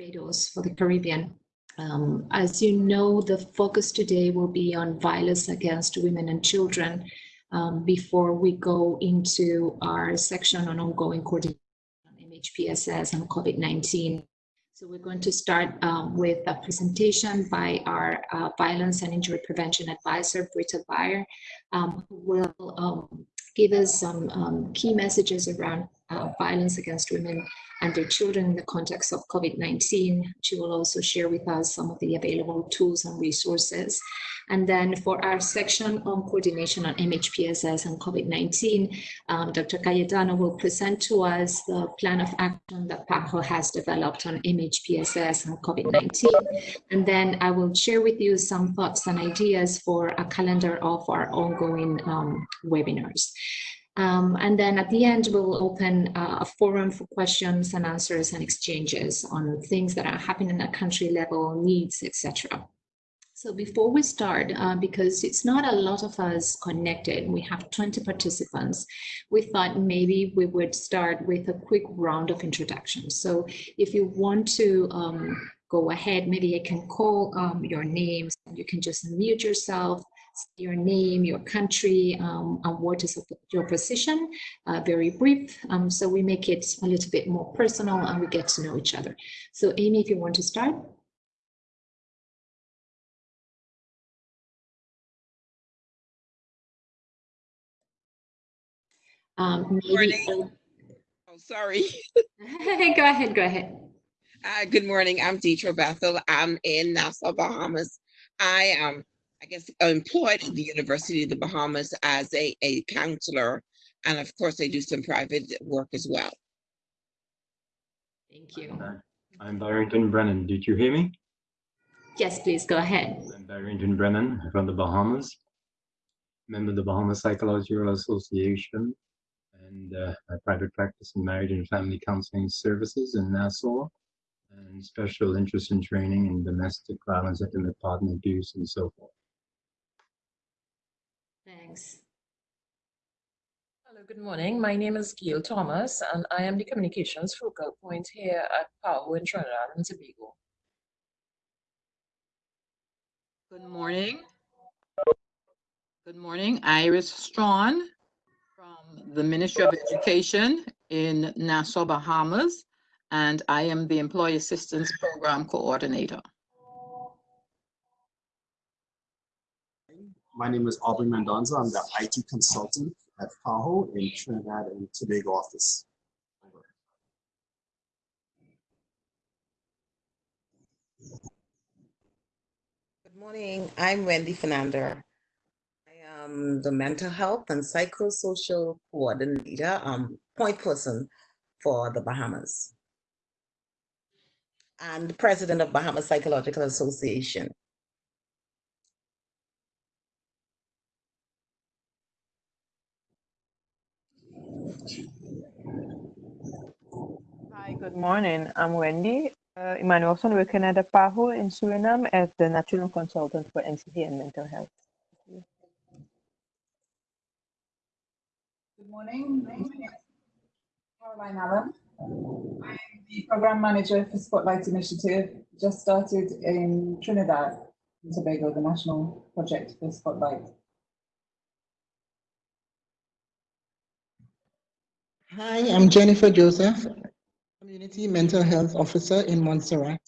Barbados for the Caribbean. Um, as you know, the focus today will be on violence against women and children um, before we go into our section on ongoing coordination on MHPSS and COVID-19. So we're going to start um, with a presentation by our uh, Violence and Injury Prevention Advisor, Britta Bayer, um, who will um, give us some um, key messages around uh, violence against women and their children in the context of COVID-19. She will also share with us some of the available tools and resources. And then for our section on coordination on MHPSS and COVID-19, um, Dr. Cayetano will present to us the plan of action that PAHO has developed on MHPSS and COVID-19. And then I will share with you some thoughts and ideas for a calendar of our ongoing um, webinars. Um, and then at the end, we'll open uh, a forum for questions and answers and exchanges on things that are happening at country level, needs, etc. So before we start, uh, because it's not a lot of us connected, we have 20 participants, we thought maybe we would start with a quick round of introductions. So if you want to um, go ahead, maybe I can call um, your names and you can just mute yourself your name, your country, um, and what is your position, uh, very brief. Um, so we make it a little bit more personal and we get to know each other. So Amy, if you want to start. Um, maybe, oh, sorry. go ahead, go ahead. Uh, good morning, I'm Deetra Bethel. I'm in Nassau, Bahamas. I um I guess, I'm employed at the University of the Bahamas as a, a counselor. And of course, I do some private work as well. Thank you. I'm Barrington Brennan. Did you hear me? Yes, please go ahead. I'm Barrington Brennan from the Bahamas, member of the Bahamas Psychological Association, and uh, I private practice in marriage and family counseling services in Nassau, and special interest in training in domestic violence, intimate partner abuse, and so forth. Thanks. Hello, good morning. My name is Gail Thomas, and I am the communications focal point here at PAHO in Trinidad and Tobago. Good morning. Good morning. Iris Strawn from the Ministry of Education in Nassau, Bahamas, and I am the Employee Assistance Program Coordinator. My name is Aubrey Mendonza. I'm the IT consultant at PAHO in Trinidad and Tobago office. Good morning. I'm Wendy Fernando. I am the mental health and psychosocial coordinator, um, point person for the Bahamas and president of Bahamas Psychological Association. Good morning. I'm Wendy uh, Emanuelson, working at the PAHO in Suriname as the National Consultant for NCD and Mental Health. Good morning. My name is Caroline Allen. I'm the Program Manager for Spotlight Initiative, just started in Trinidad and Tobago, the national project for Spotlight. Hi, I'm Jennifer Joseph, Community Mental Health Officer in Montserrat.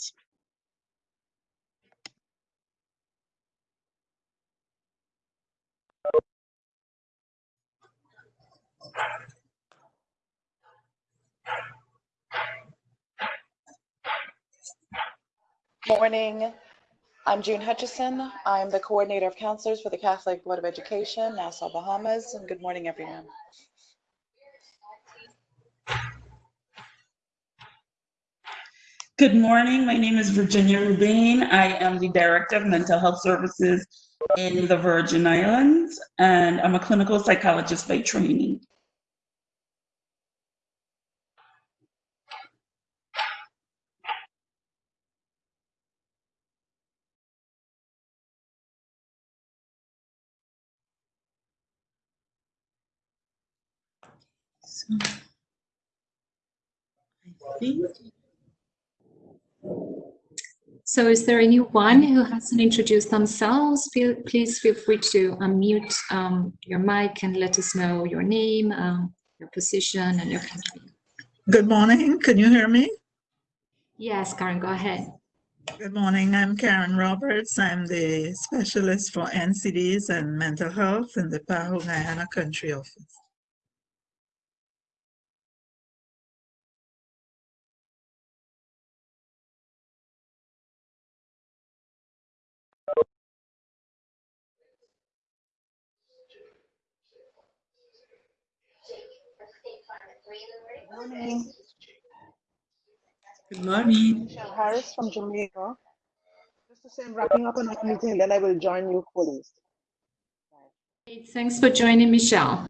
Morning. I'm June Hutchison. I'm the coordinator of counselors for the Catholic Board of Education, Nassau, Bahamas, and good morning, everyone. Good morning. My name is Virginia Rubin. I am the Director of Mental Health Services in the Virgin Islands, and I'm a clinical psychologist by training. So, I think So is there anyone who hasn't introduced themselves? Feel, please feel free to unmute um, your mic and let us know your name, um, your position, and your country. Good morning. Can you hear me? Yes, Karen, go ahead. Good morning. I'm Karen Roberts. I'm the specialist for NCDs and mental health in the PAHO Guyana Country Office. Morning. Good morning. Michelle Harris from Jamaica. Just to say I'm wrapping up another meeting, and then I will join you fully. Great, Thanks for joining, Michelle.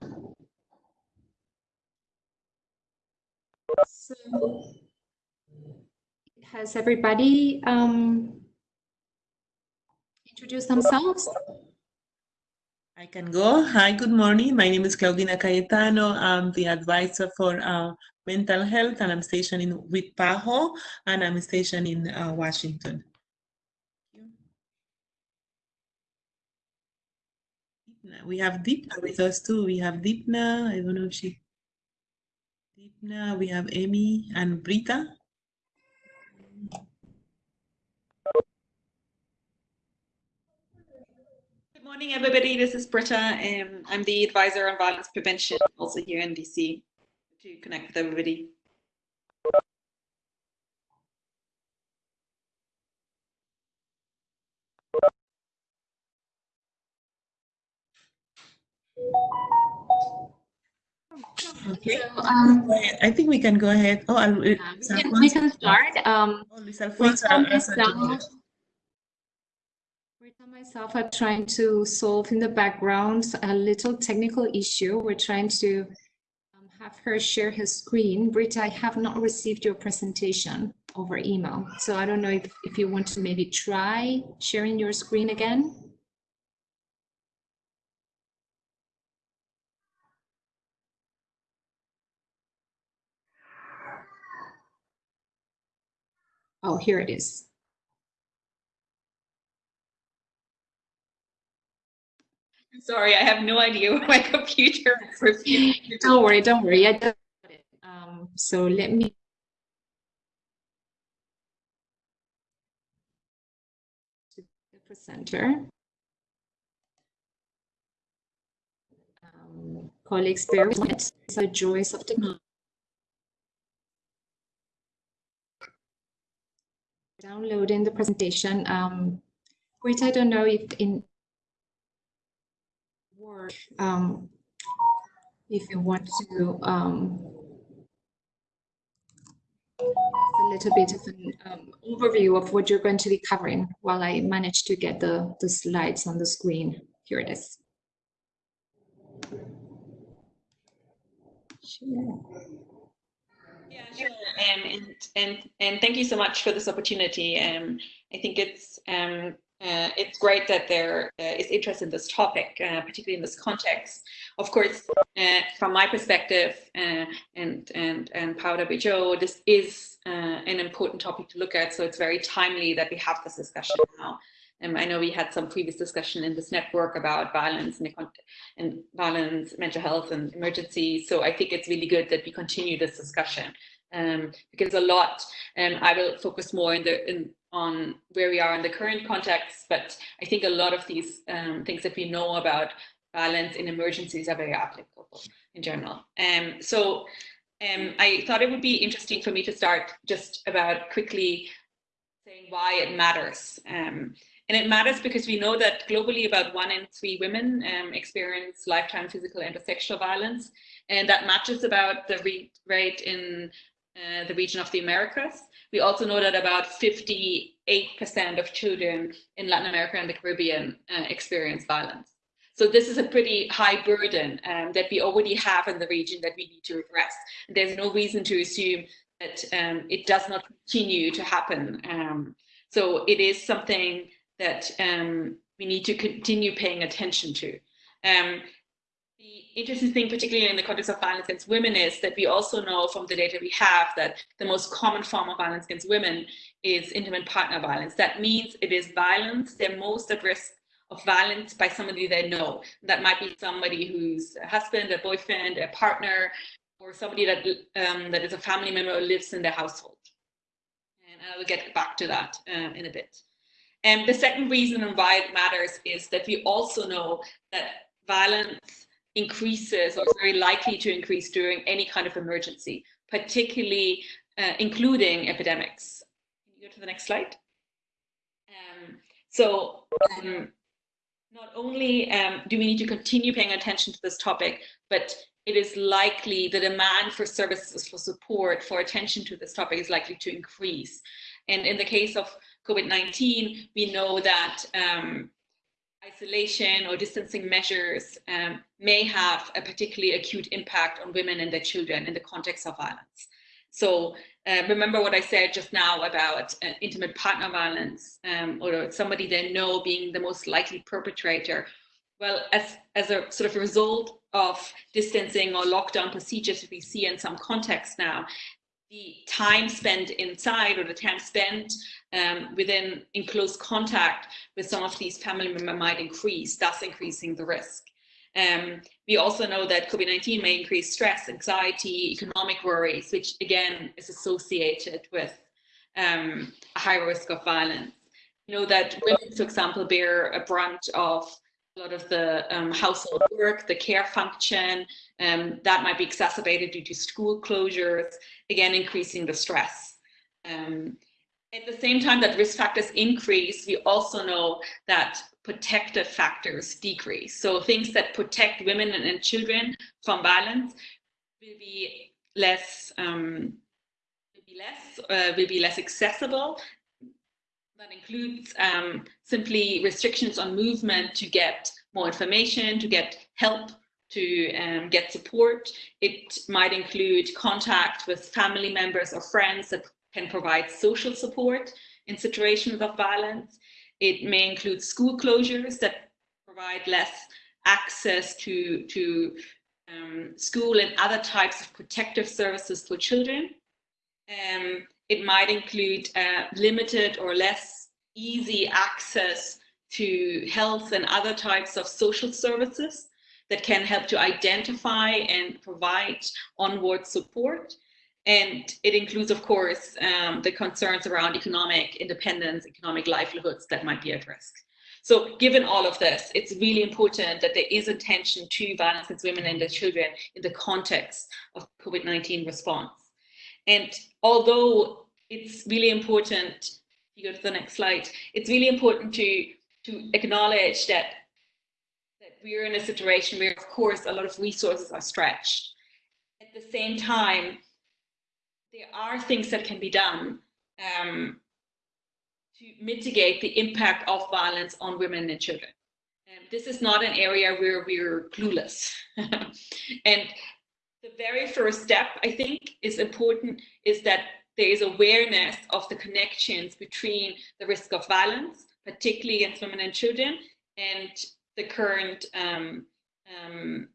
So, has everybody um, introduced themselves? I can go. Hi, good morning. My name is Claudina Cayetano. I'm the advisor for uh, mental health, and I'm stationed in with PAHO, and I'm stationed in uh, Washington. We have Deepna with us too. We have Deepna. I don't know if she. Deepna. We have Amy and Britta. Morning, everybody. This is Britta. Um, I'm the advisor on violence prevention, also here in DC, to connect with everybody. Okay. So, um, I think we can go ahead. Oh, I'll, we, can, we can start. Um, Oh, Luis Rita myself, are trying to solve in the background a little technical issue. We're trying to um, have her share her screen. Britta, I have not received your presentation over email. So I don't know if, if you want to maybe try sharing your screen again. Oh, here it is. Sorry, I have no idea where my computer is. Don't worry, don't worry. I it. Um, so let me. The presenter. Um, colleagues, bear with me. It's a joys of technology. Downloading the presentation. Um, Rita, I don't know if in Word, um, if you want to um, a little bit of an um, overview of what you're going to be covering while I manage to get the, the slides on the screen. Here it is. Sure. Yeah, sure. Um, and, and, and thank you so much for this opportunity. Um, I think it's, um, uh, it's great that there uh, is interest in this topic, uh, particularly in this context. Of course, uh, from my perspective uh, and, and, and Powder Joe, this is uh, an important topic to look at. So it's very timely that we have this discussion now. Um, I know we had some previous discussion in this network about violence and, and violence, mental health and emergency. So I think it's really good that we continue this discussion um, because a lot, um, I will focus more in the, in, on where we are in the current context, but I think a lot of these um, things that we know about violence in emergencies are very applicable in general. Um, so um, I thought it would be interesting for me to start just about quickly saying why it matters. Um, and it matters because we know that globally about one in three women um, experience lifetime physical and sexual violence. And that matches about the rate in uh, the region of the Americas. We also know that about 58% of children in Latin America and the Caribbean uh, experience violence. So this is a pretty high burden um, that we already have in the region that we need to address. There's no reason to assume that um, it does not continue to happen. Um, so it is something that um, we need to continue paying attention to. Um, interesting thing, particularly in the context of violence against women, is that we also know from the data we have that the most common form of violence against women is intimate partner violence. That means it is violence. They're most at risk of violence by somebody they know. That might be somebody who's a husband, a boyfriend, a partner, or somebody that um, that is a family member or lives in their household. And I will get back to that uh, in a bit. And the second reason why it matters is that we also know that violence increases or is very likely to increase during any kind of emergency, particularly uh, including epidemics. Can you go to the next slide? Um, so um, not only um, do we need to continue paying attention to this topic, but it is likely the demand for services for support, for attention to this topic is likely to increase. And in the case of COVID-19, we know that um, isolation or distancing measures um, may have a particularly acute impact on women and their children in the context of violence. So uh, remember what I said just now about uh, intimate partner violence um, or somebody they know being the most likely perpetrator. Well, as, as a sort of result of distancing or lockdown procedures we see in some contexts now, the time spent inside or the time spent um, within in close contact with some of these family members might increase, thus increasing the risk. Um, we also know that COVID-19 may increase stress, anxiety, economic worries, which again is associated with um, a higher risk of violence. You know that women, for example, bear a brunt of a lot of the um, household work, the care function, um, that might be exacerbated due to school closures, again, increasing the stress. Um, at the same time that risk factors increase, we also know that protective factors decrease. So things that protect women and, children from violence will be less, um, will be less, uh, will be less accessible that includes um, simply restrictions on movement to get more information, to get help, to um, get support. It might include contact with family members or friends that can provide social support in situations of violence. It may include school closures that provide less access to, to um, school and other types of protective services for children. Um, it might include uh, limited or less easy access to health and other types of social services that can help to identify and provide onward support. And it includes, of course, um, the concerns around economic independence, economic livelihoods that might be at risk. So given all of this, it's really important that there is attention to violence against women and their children in the context of COVID-19 response. And although it's really important, you go to the next slide, it's really important to, to acknowledge that, that we're in a situation where, of course, a lot of resources are stretched. At the same time, there are things that can be done um, to mitigate the impact of violence on women and children. And this is not an area where we're clueless. and the very first step, I think, is important is that there is awareness of the connections between the risk of violence, particularly against women and children, and the current um, um,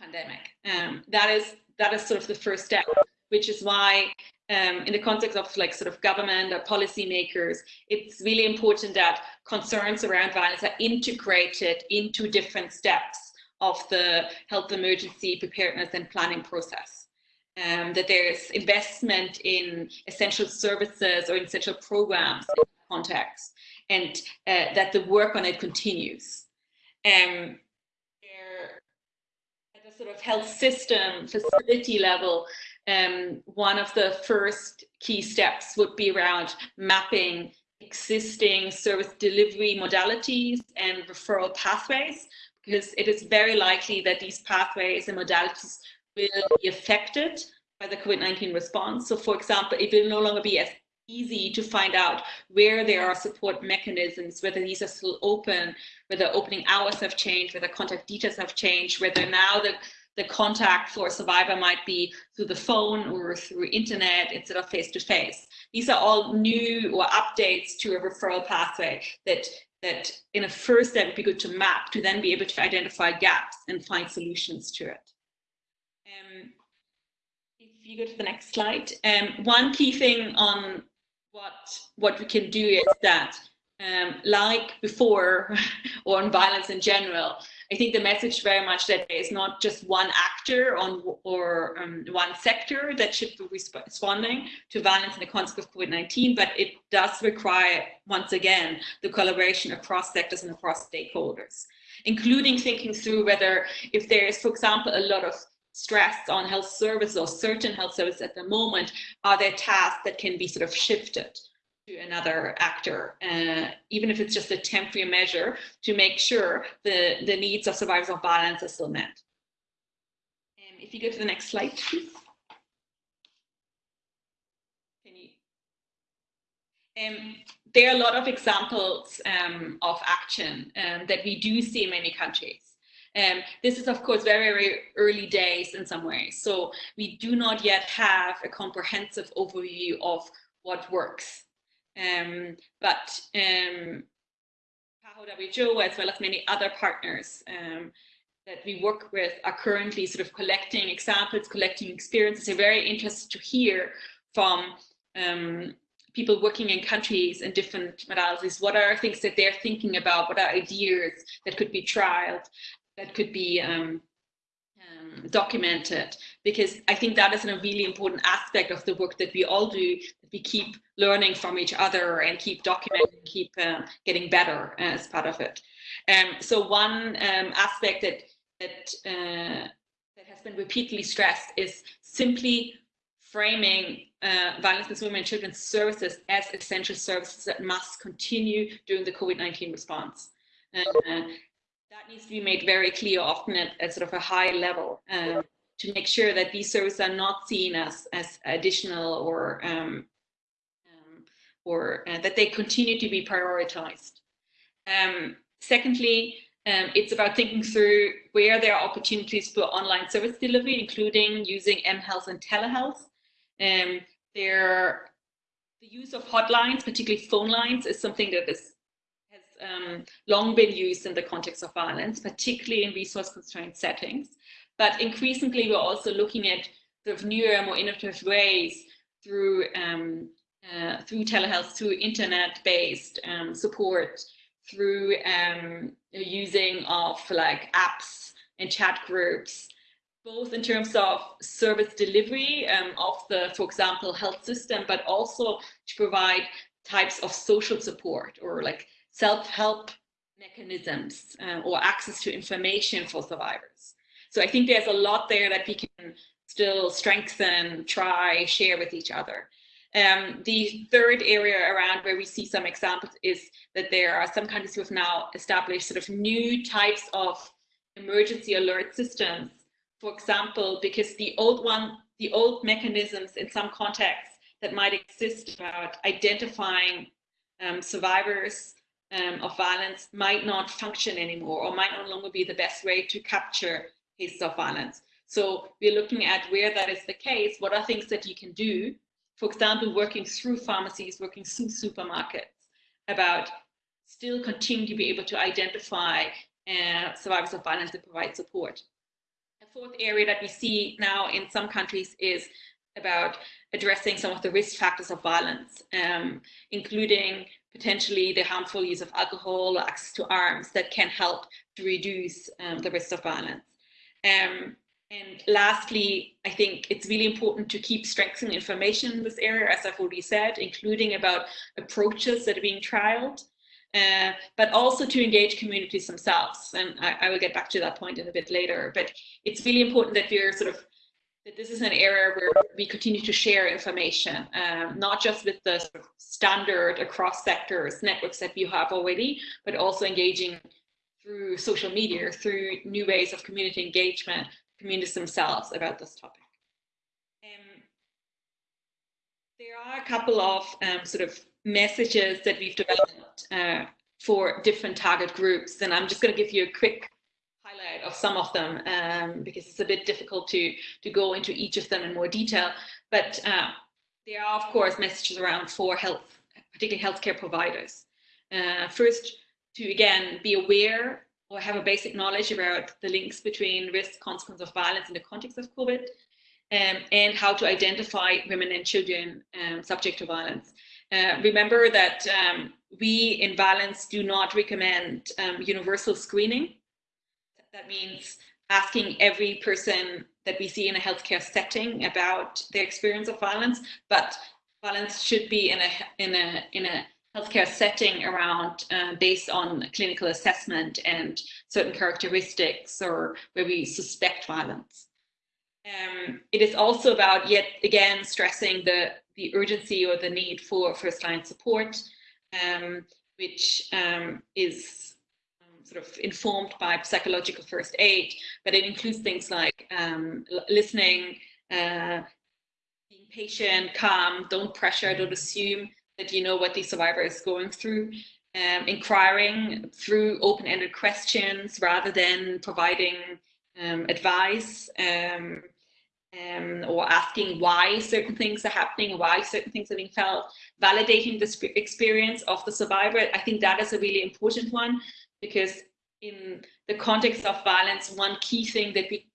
pandemic. Um, that is that is sort of the first step, which is why um, in the context of like sort of government or policymakers, it's really important that concerns around violence are integrated into different steps of the health emergency preparedness and planning process. Um, that there's investment in essential services or essential programs in context, and uh, that the work on it continues. Um, at the sort of health system facility level, um, one of the first key steps would be around mapping existing service delivery modalities and referral pathways, because it is very likely that these pathways and modalities will be affected by the COVID-19 response. So for example, it will no longer be as easy to find out where there are support mechanisms, whether these are still open, whether opening hours have changed, whether contact details have changed, whether now the the contact for a survivor might be through the phone or through internet instead of face to face. These are all new or updates to a referral pathway that that in a first step would be good to map to then be able to identify gaps and find solutions to it. Um, if you go to the next slide, um, one key thing on what what we can do is that um, like before or on violence in general, I think the message very much that there is not just one actor on or um, one sector that should be responding to violence in the context of COVID-19, but it does require, once again, the collaboration across sectors and across stakeholders, including thinking through whether if there is, for example, a lot of stress on health services or certain health services at the moment, are there tasks that can be sort of shifted to another actor, uh, even if it's just a temporary measure to make sure the, the needs of survivors of violence are still met. Um, if you go to the next slide, please. Um, there are a lot of examples um, of action um, that we do see in many countries. Um, this is, of course, very, very early days in some ways. So we do not yet have a comprehensive overview of what works. Um, but um, WHO, as well as many other partners um, that we work with, are currently sort of collecting examples, collecting experiences. They're very interested to hear from um, people working in countries and different modalities. What are things that they're thinking about? What are ideas that could be trialed, that could be um, um, documented? Because I think that is a really important aspect of the work that we all do, that we keep learning from each other and keep documenting, keep uh, getting better as part of it. Um, so one um, aspect that that uh, that has been repeatedly stressed is simply framing uh, violence against women and children's services as essential services that must continue during the COVID-19 response. Uh, that needs to be made very clear often at, at sort of a high level um, to make sure that these services are not seen as, as additional or um, or uh, that they continue to be prioritized. Um, secondly, um, it's about thinking through where there are opportunities for online service delivery, including using mHealth and telehealth. Um, there, the use of hotlines, particularly phone lines, is something that is, um, long been used in the context of violence, particularly in resource-constrained settings. But increasingly, we're also looking at sort of newer, more innovative ways through um, uh, through telehealth, through internet-based um, support, through um, using of like apps and chat groups, both in terms of service delivery um, of the, for example, health system, but also to provide types of social support or like self-help mechanisms uh, or access to information for survivors. So I think there's a lot there that we can still strengthen, try, share with each other. Um, the third area around where we see some examples is that there are some countries who have now established sort of new types of emergency alert systems. For example, because the old one, the old mechanisms in some contexts that might exist about identifying um, survivors um, of violence might not function anymore or might no longer be the best way to capture cases of violence. So we're looking at where that is the case, what are things that you can do for example, working through pharmacies, working through supermarkets, about still continue to be able to identify uh, survivors of violence and provide support. A fourth area that we see now in some countries is about addressing some of the risk factors of violence, um, including potentially the harmful use of alcohol access to arms that can help to reduce um, the risk of violence. Um, and lastly, I think it's really important to keep strengthening information in this area, as I've already said, including about approaches that are being trialed, uh, but also to engage communities themselves. And I, I, will get back to that point in a bit later. But it's really important that we're sort of that this is an area where we continue to share information, um, not just with the sort of standard across sectors networks that we have already, but also engaging through social media, through new ways of community engagement, communities themselves about this topic. Um, there are a couple of um, sort of messages that we've developed uh, for different target groups, and I'm just going to give you a quick highlight of some of them um, because it's a bit difficult to to go into each of them in more detail. But uh, there are, of course, messages around for health, particularly healthcare providers. Uh, first, to again be aware or have a basic knowledge about the links between risk, consequence of violence in the context of COVID, um, and how to identify women and children um, subject to violence. Uh, remember that um, we in Violence do not recommend um, universal screening. That means asking every person that we see in a healthcare setting about their experience of violence, but violence should be in a in a in a healthcare setting around uh, based on clinical assessment and certain characteristics or where we suspect violence. Um, it is also about yet again stressing the the urgency or the need for first line support, um, which um, is sort of informed by psychological first aid, but it includes things like um, listening, uh, being patient, calm, don't pressure, don't assume that you know what the survivor is going through, um, inquiring through open-ended questions rather than providing um, advice um, um, or asking why certain things are happening, why certain things are being felt, validating the experience of the survivor. I think that is a really important one because in the context of violence, one key thing that we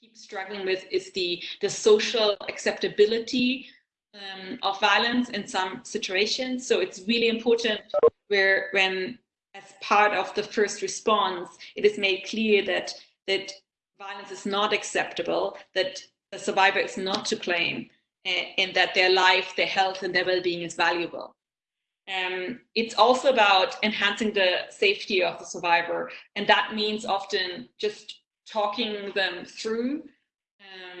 keep struggling with is the, the social acceptability um, of violence in some situations. So it's really important where when as part of the first response, it is made clear that that violence is not acceptable, that the survivor is not to claim, and that their life, their health, and their well-being is valuable. Um, it's also about enhancing the safety of the survivor, and that means often just talking them through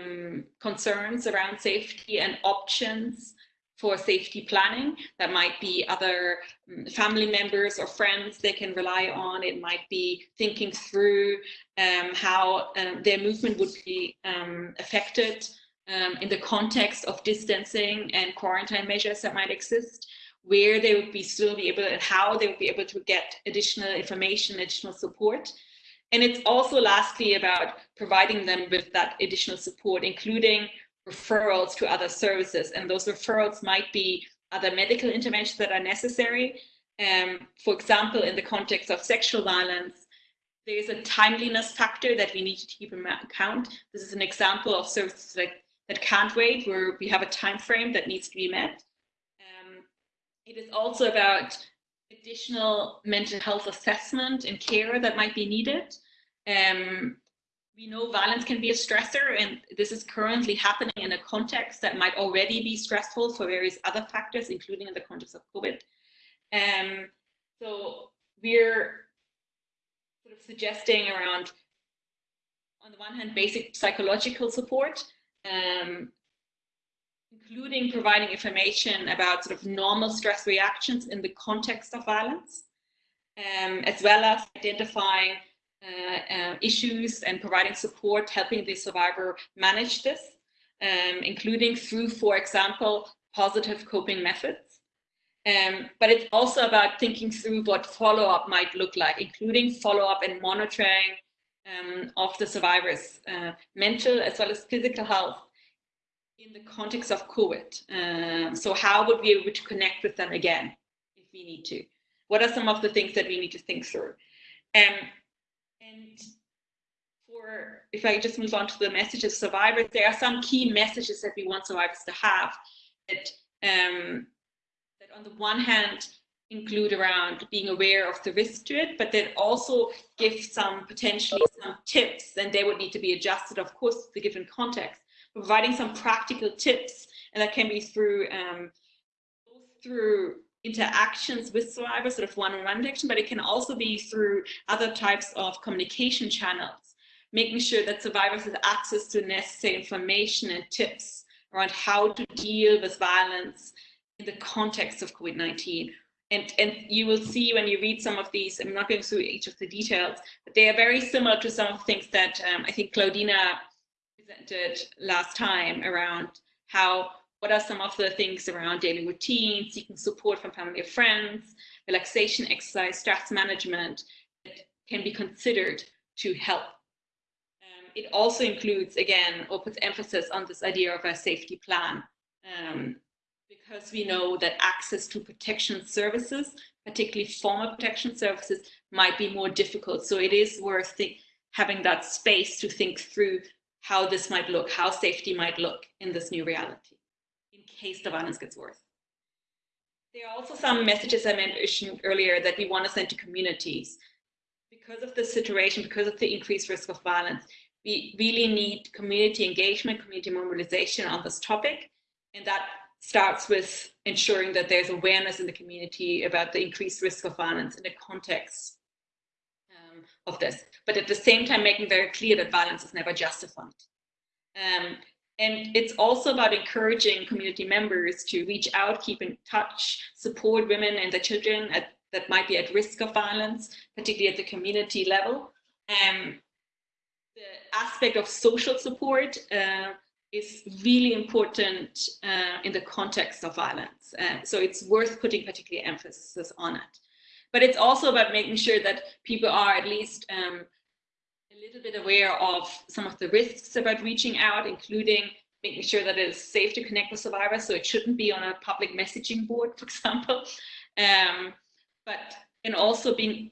um, concerns around safety and options for safety planning. That might be other um, family members or friends they can rely on. It might be thinking through um, how um, their movement would be um, affected um, in the context of distancing and quarantine measures that might exist where they would be still be able and how they would be able to get additional information, additional support. And it's also lastly about providing them with that additional support, including referrals to other services. And those referrals might be other medical interventions that are necessary. Um, for example, in the context of sexual violence, there is a timeliness factor that we need to keep in account. This is an example of services that, that can't wait, where we have a time frame that needs to be met. It is also about additional mental health assessment and care that might be needed. Um, we know violence can be a stressor, and this is currently happening in a context that might already be stressful for various other factors, including in the context of COVID. Um, so we're sort of suggesting around, on the one hand, basic psychological support, um, including providing information about sort of normal stress reactions in the context of violence, um, as well as identifying uh, uh, issues and providing support, helping the survivor manage this, um, including through, for example, positive coping methods. Um, but it's also about thinking through what follow-up might look like, including follow-up and monitoring um, of the survivor's uh, mental as well as physical health in the context of COVID. Um, so how would we be able to connect with them again if we need to? What are some of the things that we need to think through? Um, and for, if I just move on to the messages of survivors, there are some key messages that we want survivors to have that, um, that on the one hand, include around being aware of the risk to it, but then also give some potentially some tips and they would need to be adjusted, of course, to the given context, providing some practical tips and that can be through um, through interactions with survivors, sort of one-on-one interaction, but it can also be through other types of communication channels, making sure that survivors have access to necessary information and tips around how to deal with violence in the context of COVID-19. And, and you will see when you read some of these, I'm not going through each of the details, but they are very similar to some of the things that um, I think Claudina presented last time around how what are some of the things around daily routine, seeking support from family or friends, relaxation, exercise, stress management that can be considered to help. Um, it also includes, again, or puts emphasis on this idea of a safety plan um, because we know that access to protection services, particularly formal protection services, might be more difficult. So it is worth having that space to think through how this might look, how safety might look in this new reality, in case the violence gets worse. There are also some messages I mentioned earlier that we want to send to communities. Because of the situation, because of the increased risk of violence, we really need community engagement, community mobilization on this topic. And that starts with ensuring that there's awareness in the community about the increased risk of violence in the context of this. But at the same time, making very clear that violence is never justified. Um, and it's also about encouraging community members to reach out, keep in touch, support women and their children at, that might be at risk of violence, particularly at the community level. Um, the aspect of social support uh, is really important uh, in the context of violence. Uh, so it's worth putting particular emphasis on it. But it's also about making sure that people are at least um, a little bit aware of some of the risks about reaching out, including making sure that it is safe to connect with survivors. So it shouldn't be on a public messaging board, for example. Um, but and also being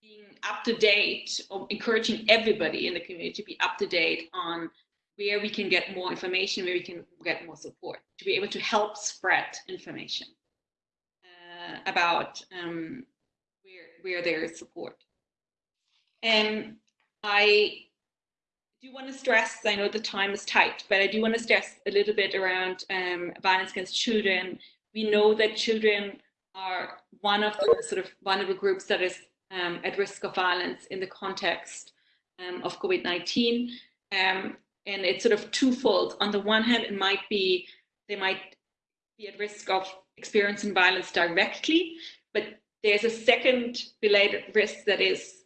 being up to date or encouraging everybody in the community to be up to date on where we can get more information, where we can get more support, to be able to help spread information uh, about um, where, there is support. And I do want to stress, I know the time is tight, but I do want to stress a little bit around um, violence against children. We know that children are one of the sort of vulnerable groups that is um, at risk of violence in the context um, of COVID-19. Um, and it's sort of twofold. On the one hand, it might be they might be at risk of experiencing violence directly, but there's a second related risk that is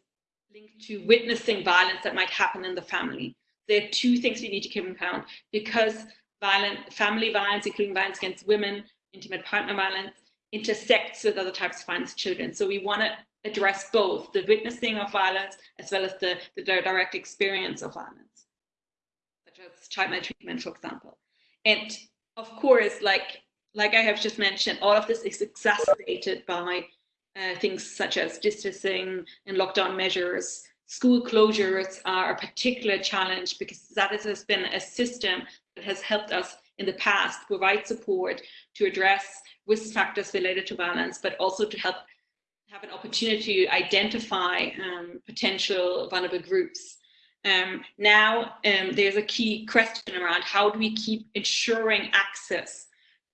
linked to witnessing violence that might happen in the family. There are two things we need to keep in account because violent family violence, including violence against women, intimate partner violence, intersects with other types of violence children. So we want to address both the witnessing of violence as well as the, the direct experience of violence such as child maltreatment, for example. And of course, like like I have just mentioned, all of this is exacerbated by uh, things such as distancing and lockdown measures. School closures are a particular challenge because that has been a system that has helped us in the past provide support to address risk factors related to violence, but also to help have an opportunity to identify um, potential vulnerable groups um, now um, there's a key question around how do we keep ensuring access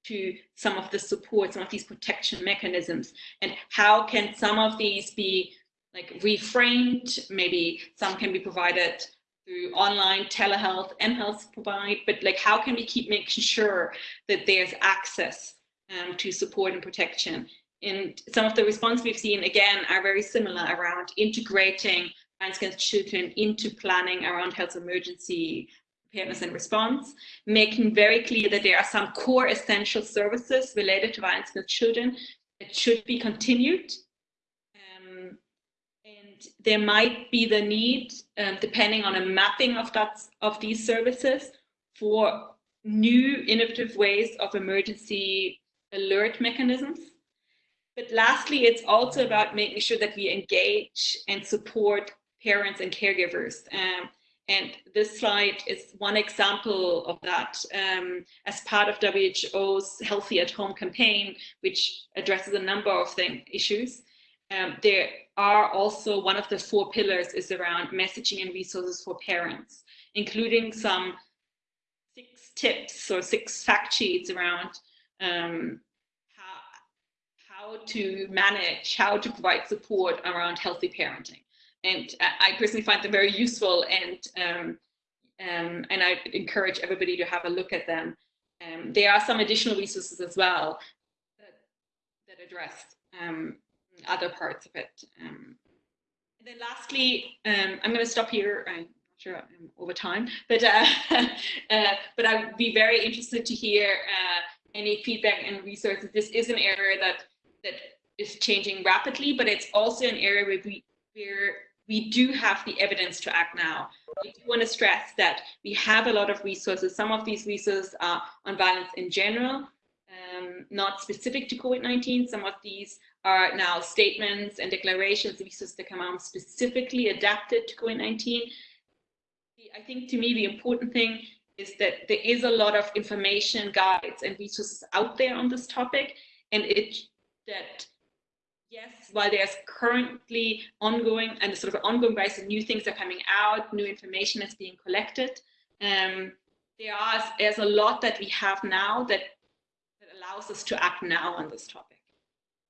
to some of the support, some of these protection mechanisms, and how can some of these be like reframed? Maybe some can be provided through online telehealth, mHealth provide, but like how can we keep making sure that there's access um, to support and protection? And some of the response we've seen again are very similar around integrating against children into planning around health emergency preparedness and response, making very clear that there are some core essential services related to violence against children that should be continued. Um, and there might be the need, um, depending on a mapping of that of these services, for new innovative ways of emergency alert mechanisms. But lastly, it's also about making sure that we engage and support parents and caregivers. Um, and this slide is one example of that um, as part of WHO's Healthy at Home campaign, which addresses a number of thing, issues. Um, there are also one of the four pillars is around messaging and resources for parents, including some six tips or six fact sheets around um, how, how to manage, how to provide support around healthy parenting and I personally find them very useful and um, um, and I encourage everybody to have a look at them. Um, there are some additional resources as well that, that address um, other parts of it. Um, and then lastly, um, I'm going to stop here. I'm not sure I'm over time, but uh, uh, but I would be very interested to hear uh, any feedback and resources. This is an area that that is changing rapidly, but it's also an area where we where we do have the evidence to act now. I do want to stress that we have a lot of resources. Some of these resources are on violence in general, um, not specific to COVID-19. Some of these are now statements and declarations visas that come out specifically adapted to COVID-19. I think to me the important thing is that there is a lot of information, guides, and resources out there on this topic, and it that yes, while there's currently ongoing and sort of ongoing of new things are coming out, new information is being collected. Um, there are there's a lot that we have now that that allows us to act now on this topic.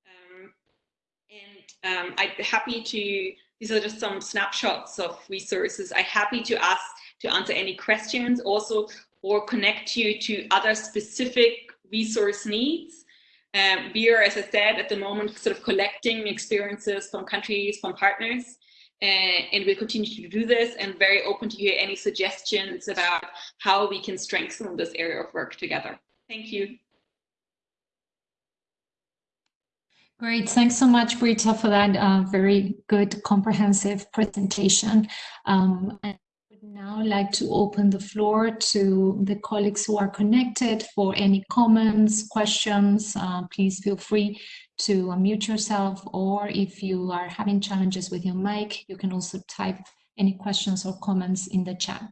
Um, and um, I'd be happy to. These are just some snapshots of resources. I'm happy to ask to answer any questions, also or connect you to other specific resource needs. Um, we are, as I said, at the moment sort of collecting experiences from countries, from partners, uh, and we'll continue to do this and very open to hear any suggestions about how we can strengthen this area of work together. Thank you. Great. Thanks so much, Britta, for that uh, very good, comprehensive presentation. Um, now like to open the floor to the colleagues who are connected for any comments, questions. Uh, please feel free to unmute yourself or if you are having challenges with your mic, you can also type any questions or comments in the chat.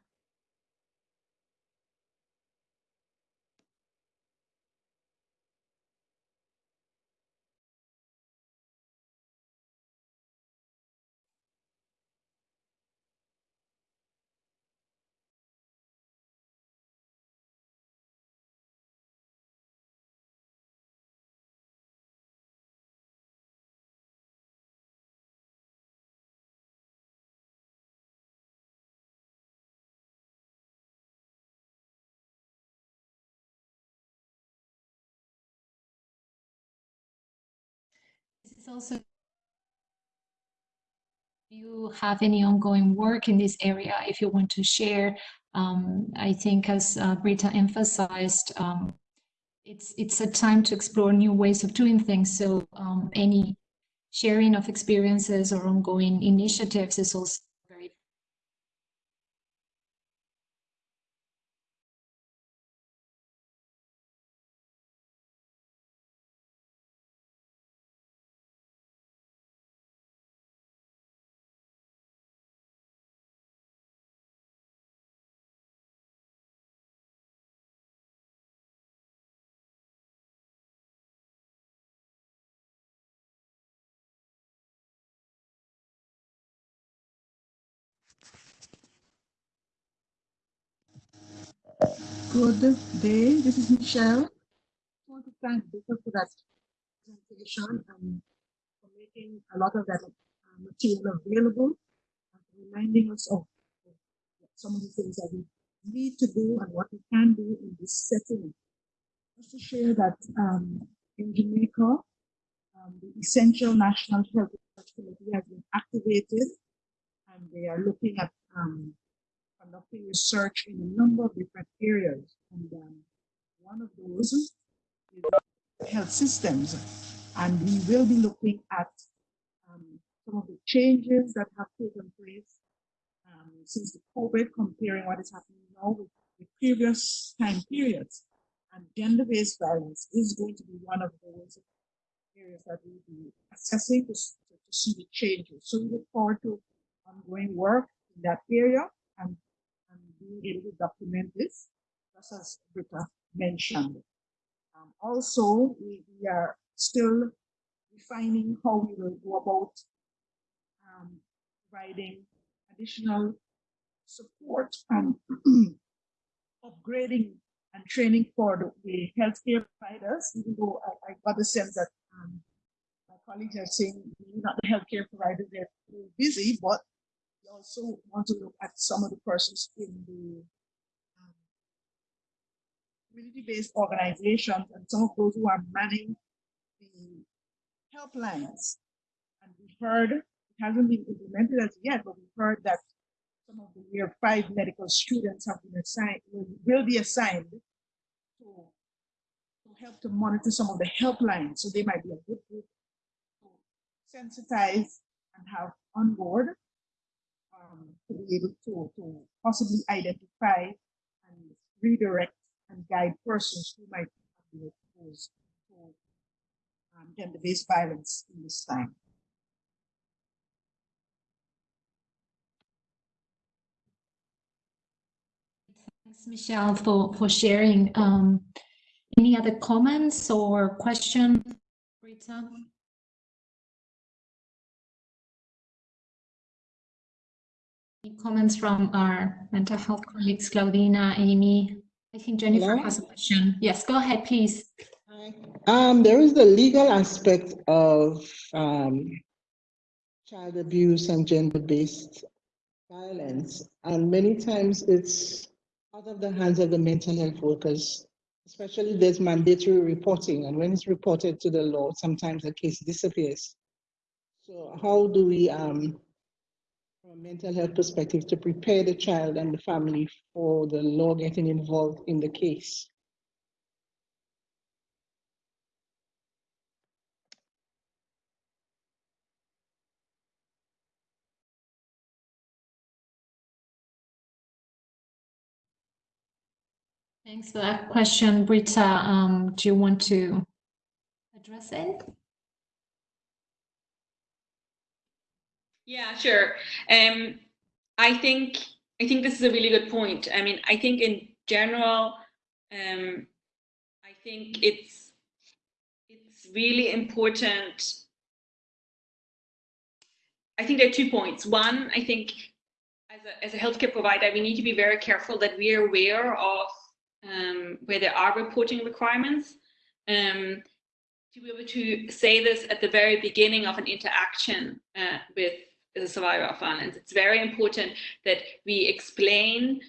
Is also you have any ongoing work in this area, if you want to share, um, I think as uh, Britta emphasized, um, it's, it's a time to explore new ways of doing things. So um, any sharing of experiences or ongoing initiatives is also Good day. This is Michelle. I want to thank Victor for that presentation and for making a lot of that uh, material available and reminding us of, some of the things that we need to do and what we can do in this setting. Just to share that um, in Jamaica, um, the Essential National Health Research Committee has been activated and they are looking at um, conducting research in a number of different areas. And um, one of those is health systems. And we will be looking at um, some of the changes that have taken place um, since the COVID, comparing what is happening now with the previous time periods. And gender-based violence is going to be one of those areas that we'll be assessing to, to, see the changes. So we look forward to ongoing work in that area and being able to document this, just as Britta mentioned. Um, also, we, we, are still refining how we will go about um, providing additional support and upgrading and training for the, healthcare providers, even though I, I got the sense that um, my colleagues are saying not the healthcare providers, they're busy, but also want to look at some of the persons in the um, community-based organizations and some of those who are manning the helplines. And we heard, it hasn't been implemented as yet, but we heard that some of the year five medical students have been assigned, will, will be assigned to, to help to monitor some of the helplines. So they might be a good group to sensitize and have on board um, to be able to, to possibly identify and redirect and guide persons who might be exposed to um, gender-based violence in this time. Thanks, Michelle, for, for sharing. Um, any other comments or questions, Rita? Comments from our mental health colleagues, Claudina, Amy? I think Jennifer Hello? has a question. Yes, go ahead, please. Um, there is the legal aspect of um, child abuse and gender-based violence, and many times it's out of the hands of the mental health workers. Especially there's mandatory reporting, and when it's reported to the law, sometimes the case disappears. So how do we, um, a mental health perspective, to prepare the child and the family for the law getting involved in the case? Thanks for that question, Britta. Um, do you want to address it? Yeah, sure. Um, I think I think this is a really good point. I mean, I think in general, um, I think it's it's really important. I think there are two points. One, I think as a, as a healthcare provider, we need to be very careful that we are aware of um, where there are reporting requirements. Um, to be able to say this at the very beginning of an interaction uh, with the survivor of violence, it's very important that we explain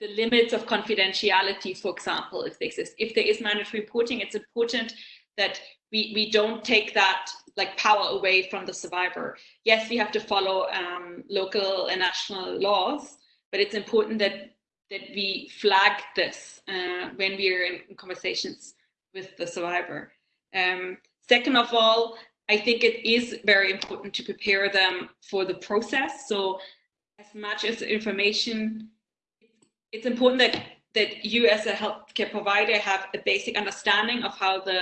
the limits of confidentiality, for example, if they exist. If there is mandatory reporting, it's important that we, we don't take that like power away from the survivor. Yes, we have to follow um, local and national laws, but it's important that that we flag this uh, when we are in conversations with the survivor. Um, second of all, I think it is very important to prepare them for the process. So as much as information, it's important that that you as a healthcare provider have a basic understanding of how the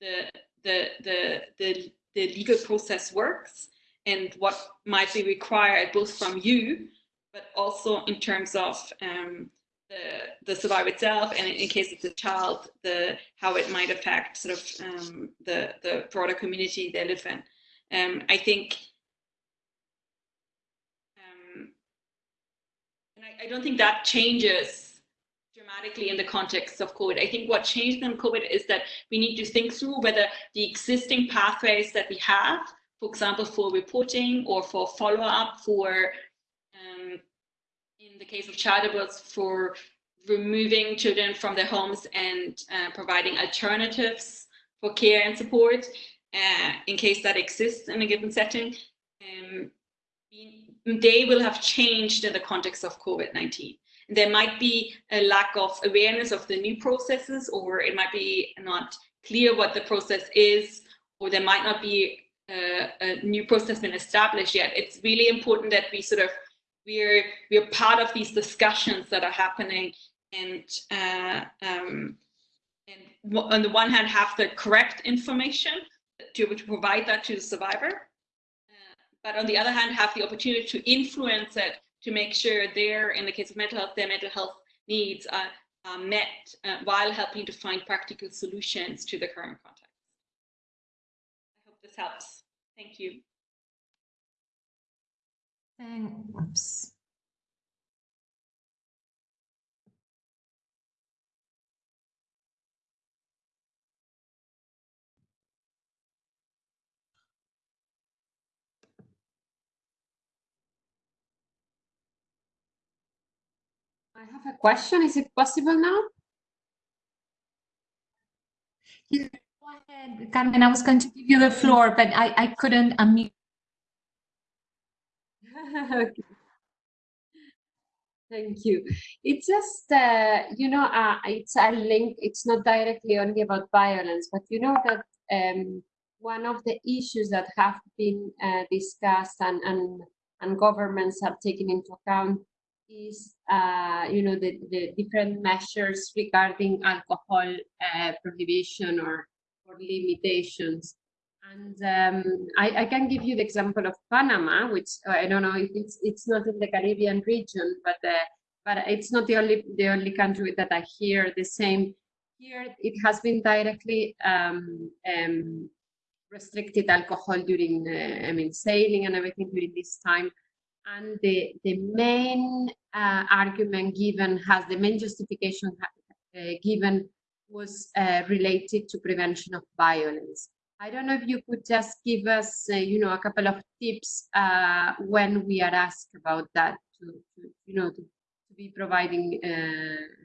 the the the the, the legal process works and what might be required both from you but also in terms of um, the, the survivor itself, and in case it's a child, the how it might affect sort of um, the the broader community they live in. Um, I think, um, and I, I don't think that changes dramatically in the context of COVID. I think what changed in COVID is that we need to think through whether the existing pathways that we have, for example, for reporting or for follow-up for the case of child abuse for removing children from their homes and uh, providing alternatives for care and support uh, in case that exists in a given setting. Um, they will have changed in the context of COVID-19. There might be a lack of awareness of the new processes, or it might be not clear what the process is, or there might not be a, a new process been established yet. It's really important that we sort of we're we're part of these discussions that are happening and uh, um, and on the one hand have the correct information to, to provide that to the survivor uh, but on the other hand have the opportunity to influence it to make sure their in the case of mental health their mental health needs are, are met uh, while helping to find practical solutions to the current context. I hope this helps. Thank you Thanks. I have a question. Is it possible now? Yeah, go ahead, Carmen. I was going to give you the floor, but I, I couldn't unmute. Okay. Thank you. It's just, uh, you know, uh, it's a link, it's not directly only about violence, but you know that um, one of the issues that have been uh, discussed and, and, and governments have taken into account is, uh, you know, the, the different measures regarding alcohol uh, prohibition or, or limitations. And um, I, I, can give you the example of Panama, which uh, I don't know if it's it's not in the Caribbean region, but uh, but it's not the only the only country that I hear the same. Here, it has been directly um, um, restricted alcohol during, uh, I mean, sailing and everything during this time. And the, the main uh, argument given has the main justification uh, given was uh, related to prevention of violence. I don't know if you could just give us, uh, you know, a couple of tips uh, when we are asked about that to, to you know, to, to be providing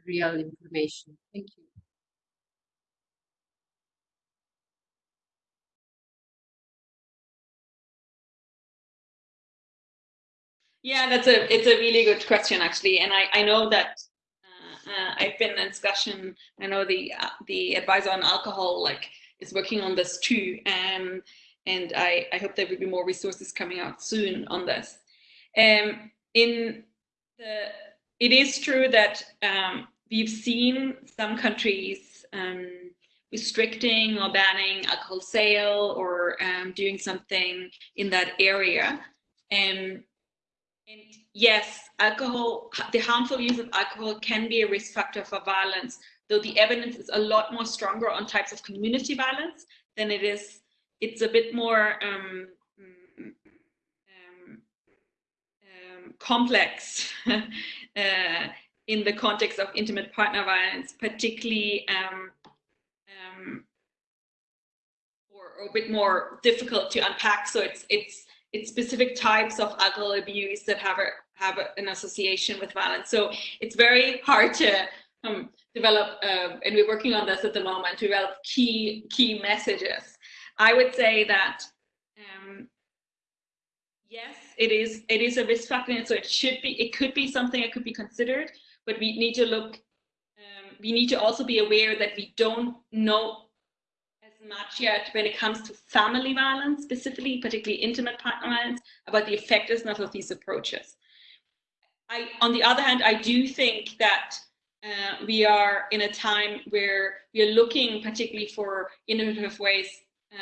real information. Thank you. Yeah, that's a it's a really good question actually, and I I know that uh, uh, I've been in discussion. I know the uh, the advisor on alcohol like is working on this too, um, and I I hope there will be more resources coming out soon on this. Um, in the it is true that um, we've seen some countries um, restricting or banning alcohol sale or um, doing something in that area. Um, and yes, alcohol, the harmful use of alcohol can be a risk factor for violence, though the evidence is a lot more stronger on types of community violence than it is. It's a bit more um, um, um, complex uh, in the context of intimate partner violence, particularly um, um, or, or, a bit more difficult to unpack. So it's it's it's specific types of alcohol abuse that have a, have a, an association with violence. So it's very hard to um, develop, uh, and we're working on this at the moment, to develop key key messages. I would say that um, yes, it is it is a risk factor, and so it should be it could be something that could be considered, but we need to look. Um, we need to also be aware that we don't know as much yet when it comes to family violence, specifically, particularly intimate partner violence, about the effectiveness of these approaches. I, on the other hand, I do think that uh, we are in a time where we are looking particularly for innovative ways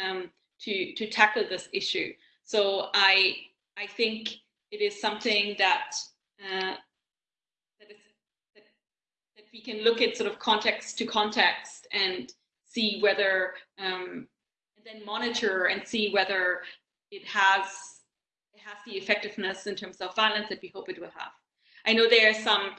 um, to, to tackle this issue. So I, I think it is something that, uh, that, is, that, that we can look at sort of context to context and see whether um, and then monitor and see whether it has it has the effectiveness in terms of violence that we hope it will have. I know there are some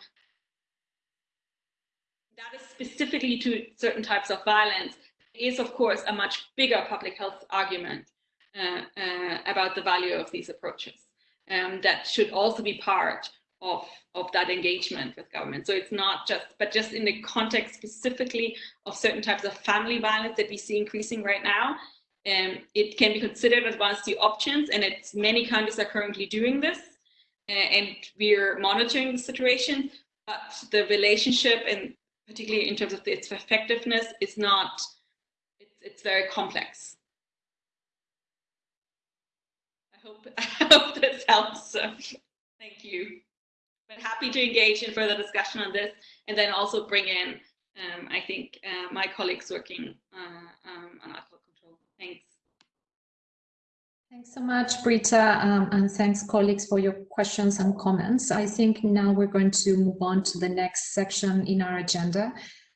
that is specifically to certain types of violence is of course a much bigger public health argument uh, uh, about the value of these approaches um, that should also be part of of that engagement with government. So it's not just, but just in the context specifically of certain types of family violence that we see increasing right now, um, it can be considered as one of the options, and it's many countries are currently doing this, uh, and we're monitoring the situation. But the relationship, and particularly in terms of its effectiveness, is not. It's, it's very complex. I hope I hope this helps. Thank you but happy to engage in further discussion on this and then also bring in, um, I think, uh, my colleagues working uh, um, on alcohol control. Thanks. Thanks so much, Britta, um, and thanks, colleagues, for your questions and comments. I think now we're going to move on to the next section in our agenda,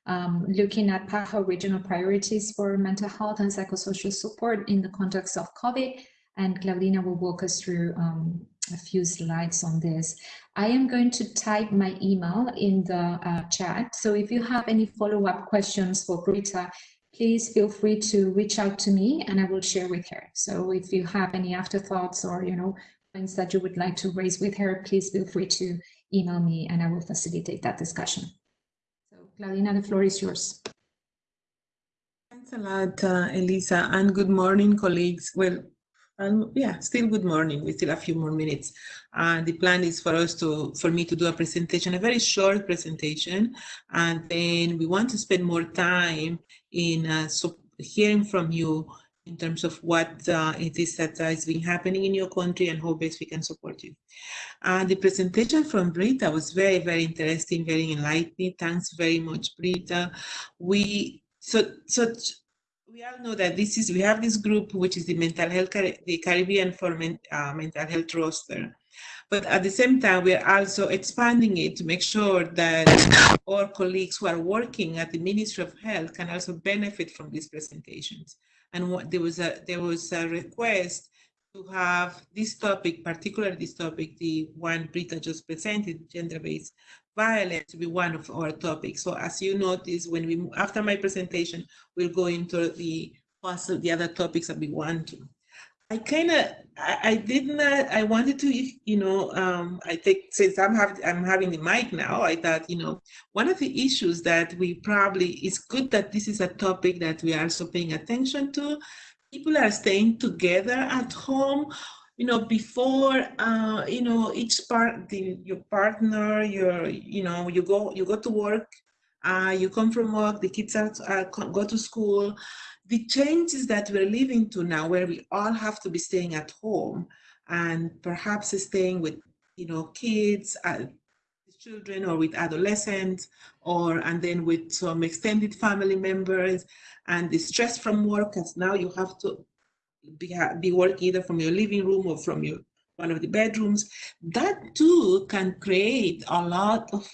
um, looking at PAHO regional priorities for mental health and psychosocial support in the context of COVID. And Claudina will walk us through um, a few slides on this. I am going to type my email in the uh, chat. So if you have any follow-up questions for Britta, please feel free to reach out to me and I will share with her. So if you have any afterthoughts or, you know, points that you would like to raise with her, please feel free to email me and I will facilitate that discussion. So Claudina, the floor is yours. Thanks a lot, uh, Elisa, and good morning, colleagues. Well, and yeah, still good morning. We still have a few more minutes. And the plan is for us to, for me to do a presentation, a very short presentation. And then we want to spend more time in uh, so hearing from you in terms of what uh, it is that has been happening in your country and how best we can support you. Uh, the presentation from Britta was very, very interesting, very enlightening. Thanks very much, Britta. We so so we all know that this is we have this group which is the mental health the Caribbean for men, uh, mental health roster. But at the same time, we are also expanding it to make sure that our colleagues who are working at the Ministry of Health can also benefit from these presentations. And what, there was a there was a request to have this topic, particularly this topic, the one Britta just presented, gender-based violence, to be one of our topics. So as you notice, when we after my presentation, we'll go into the the other topics that we want to. I kind of, I, I, did not, I wanted to, you know, um, I think since I'm, have, I'm having the mic now, I thought, you know, one of the issues that we probably, it's good that this is a topic that we are also paying attention to. People are staying together at home, you know, before, uh, you know, each part, the, your partner, your, you know, you go, you go to work, uh, you come from work, the kids are, uh, go to school, the changes that we're living to now where we all have to be staying at home and perhaps staying with you know kids uh, children or with adolescents or and then with some extended family members and the stress from work as now you have to be, be working either from your living room or from your one of the bedrooms that too can create a lot of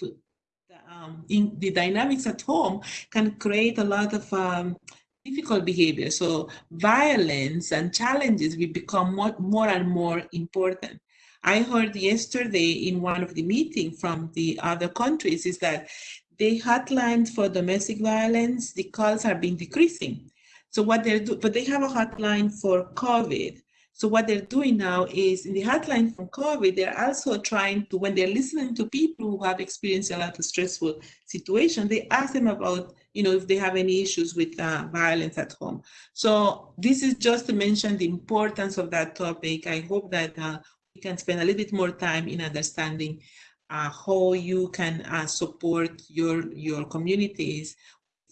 um, in the dynamics at home can create a lot of um, difficult behavior. So violence and challenges will become more, more and more important. I heard yesterday in one of the meeting from the other countries is that the hotlines for domestic violence, the calls have been decreasing. So what they're doing, but they have a hotline for COVID. So what they're doing now is in the hotline from COVID, they're also trying to, when they're listening to people who have experienced a lot of stressful situation, they ask them about you know, if they have any issues with uh, violence at home. So this is just to mention the importance of that topic. I hope that uh, we can spend a little bit more time in understanding uh, how you can uh, support your, your communities,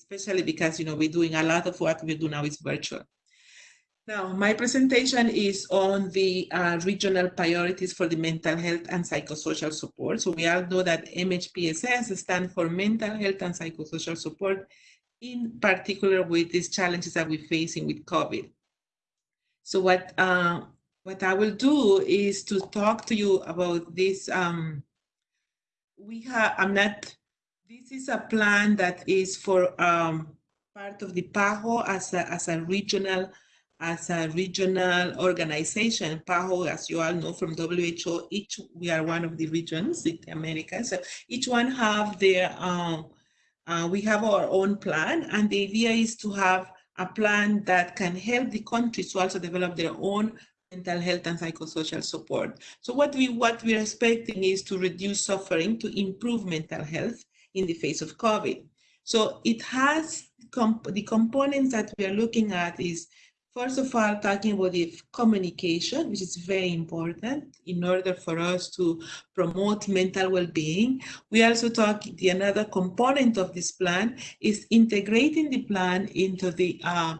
especially because, you know, we're doing a lot of what we do now is virtual. Now, my presentation is on the uh, regional priorities for the mental health and psychosocial support. So we all know that MHPSS stands for mental health and psychosocial support, in particular with these challenges that we're facing with COVID. So what, uh, what I will do is to talk to you about this. Um, we have, I'm not, this is a plan that is for um, part of the PAHO as a, as a regional as a regional organization, PAHO, as you all know from WHO, each we are one of the regions in America. So each one have their, um, uh, we have our own plan, and the idea is to have a plan that can help the countries to also develop their own mental health and psychosocial support. So what we what we're expecting is to reduce suffering, to improve mental health in the face of COVID. So it has comp the components that we are looking at is First of all, talking about the communication, which is very important in order for us to promote mental well-being. We also talk, the another component of this plan is integrating the plan into the, uh,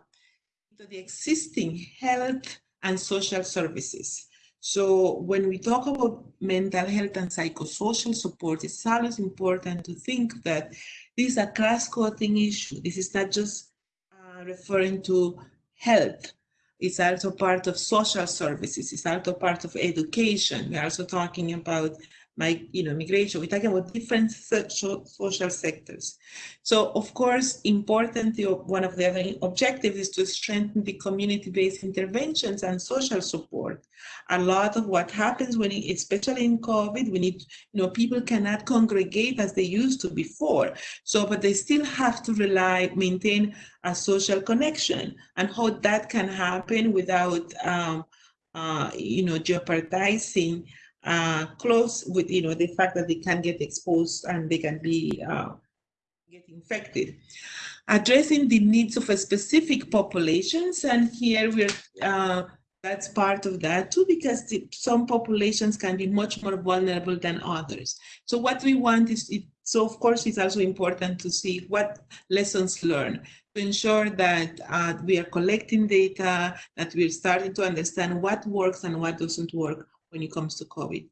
into the existing health and social services. So when we talk about mental health and psychosocial support, it's always important to think that this is a cross-cutting issue. This is not just uh, referring to health. It's also part of social services. It's also part of education. We're also talking about my, you know, migration. We're talking about different social, sectors. So of course, important, one of the other objectives is to strengthen the community-based interventions and social support. A lot of what happens when, especially in COVID, we need, you know, people cannot congregate as they used to before. So, but they still have to rely, maintain a social connection and how that can happen without, um, uh, you know, jeopardizing uh, close with, you know, the fact that they can get exposed and they can be uh, get infected. Addressing the needs of a specific populations, and here we're uh, that's part of that too, because the, some populations can be much more vulnerable than others. So what we want is, it, so of course it's also important to see what lessons learned. to ensure that uh, we are collecting data, that we're starting to understand what works and what doesn't work when it comes to COVID.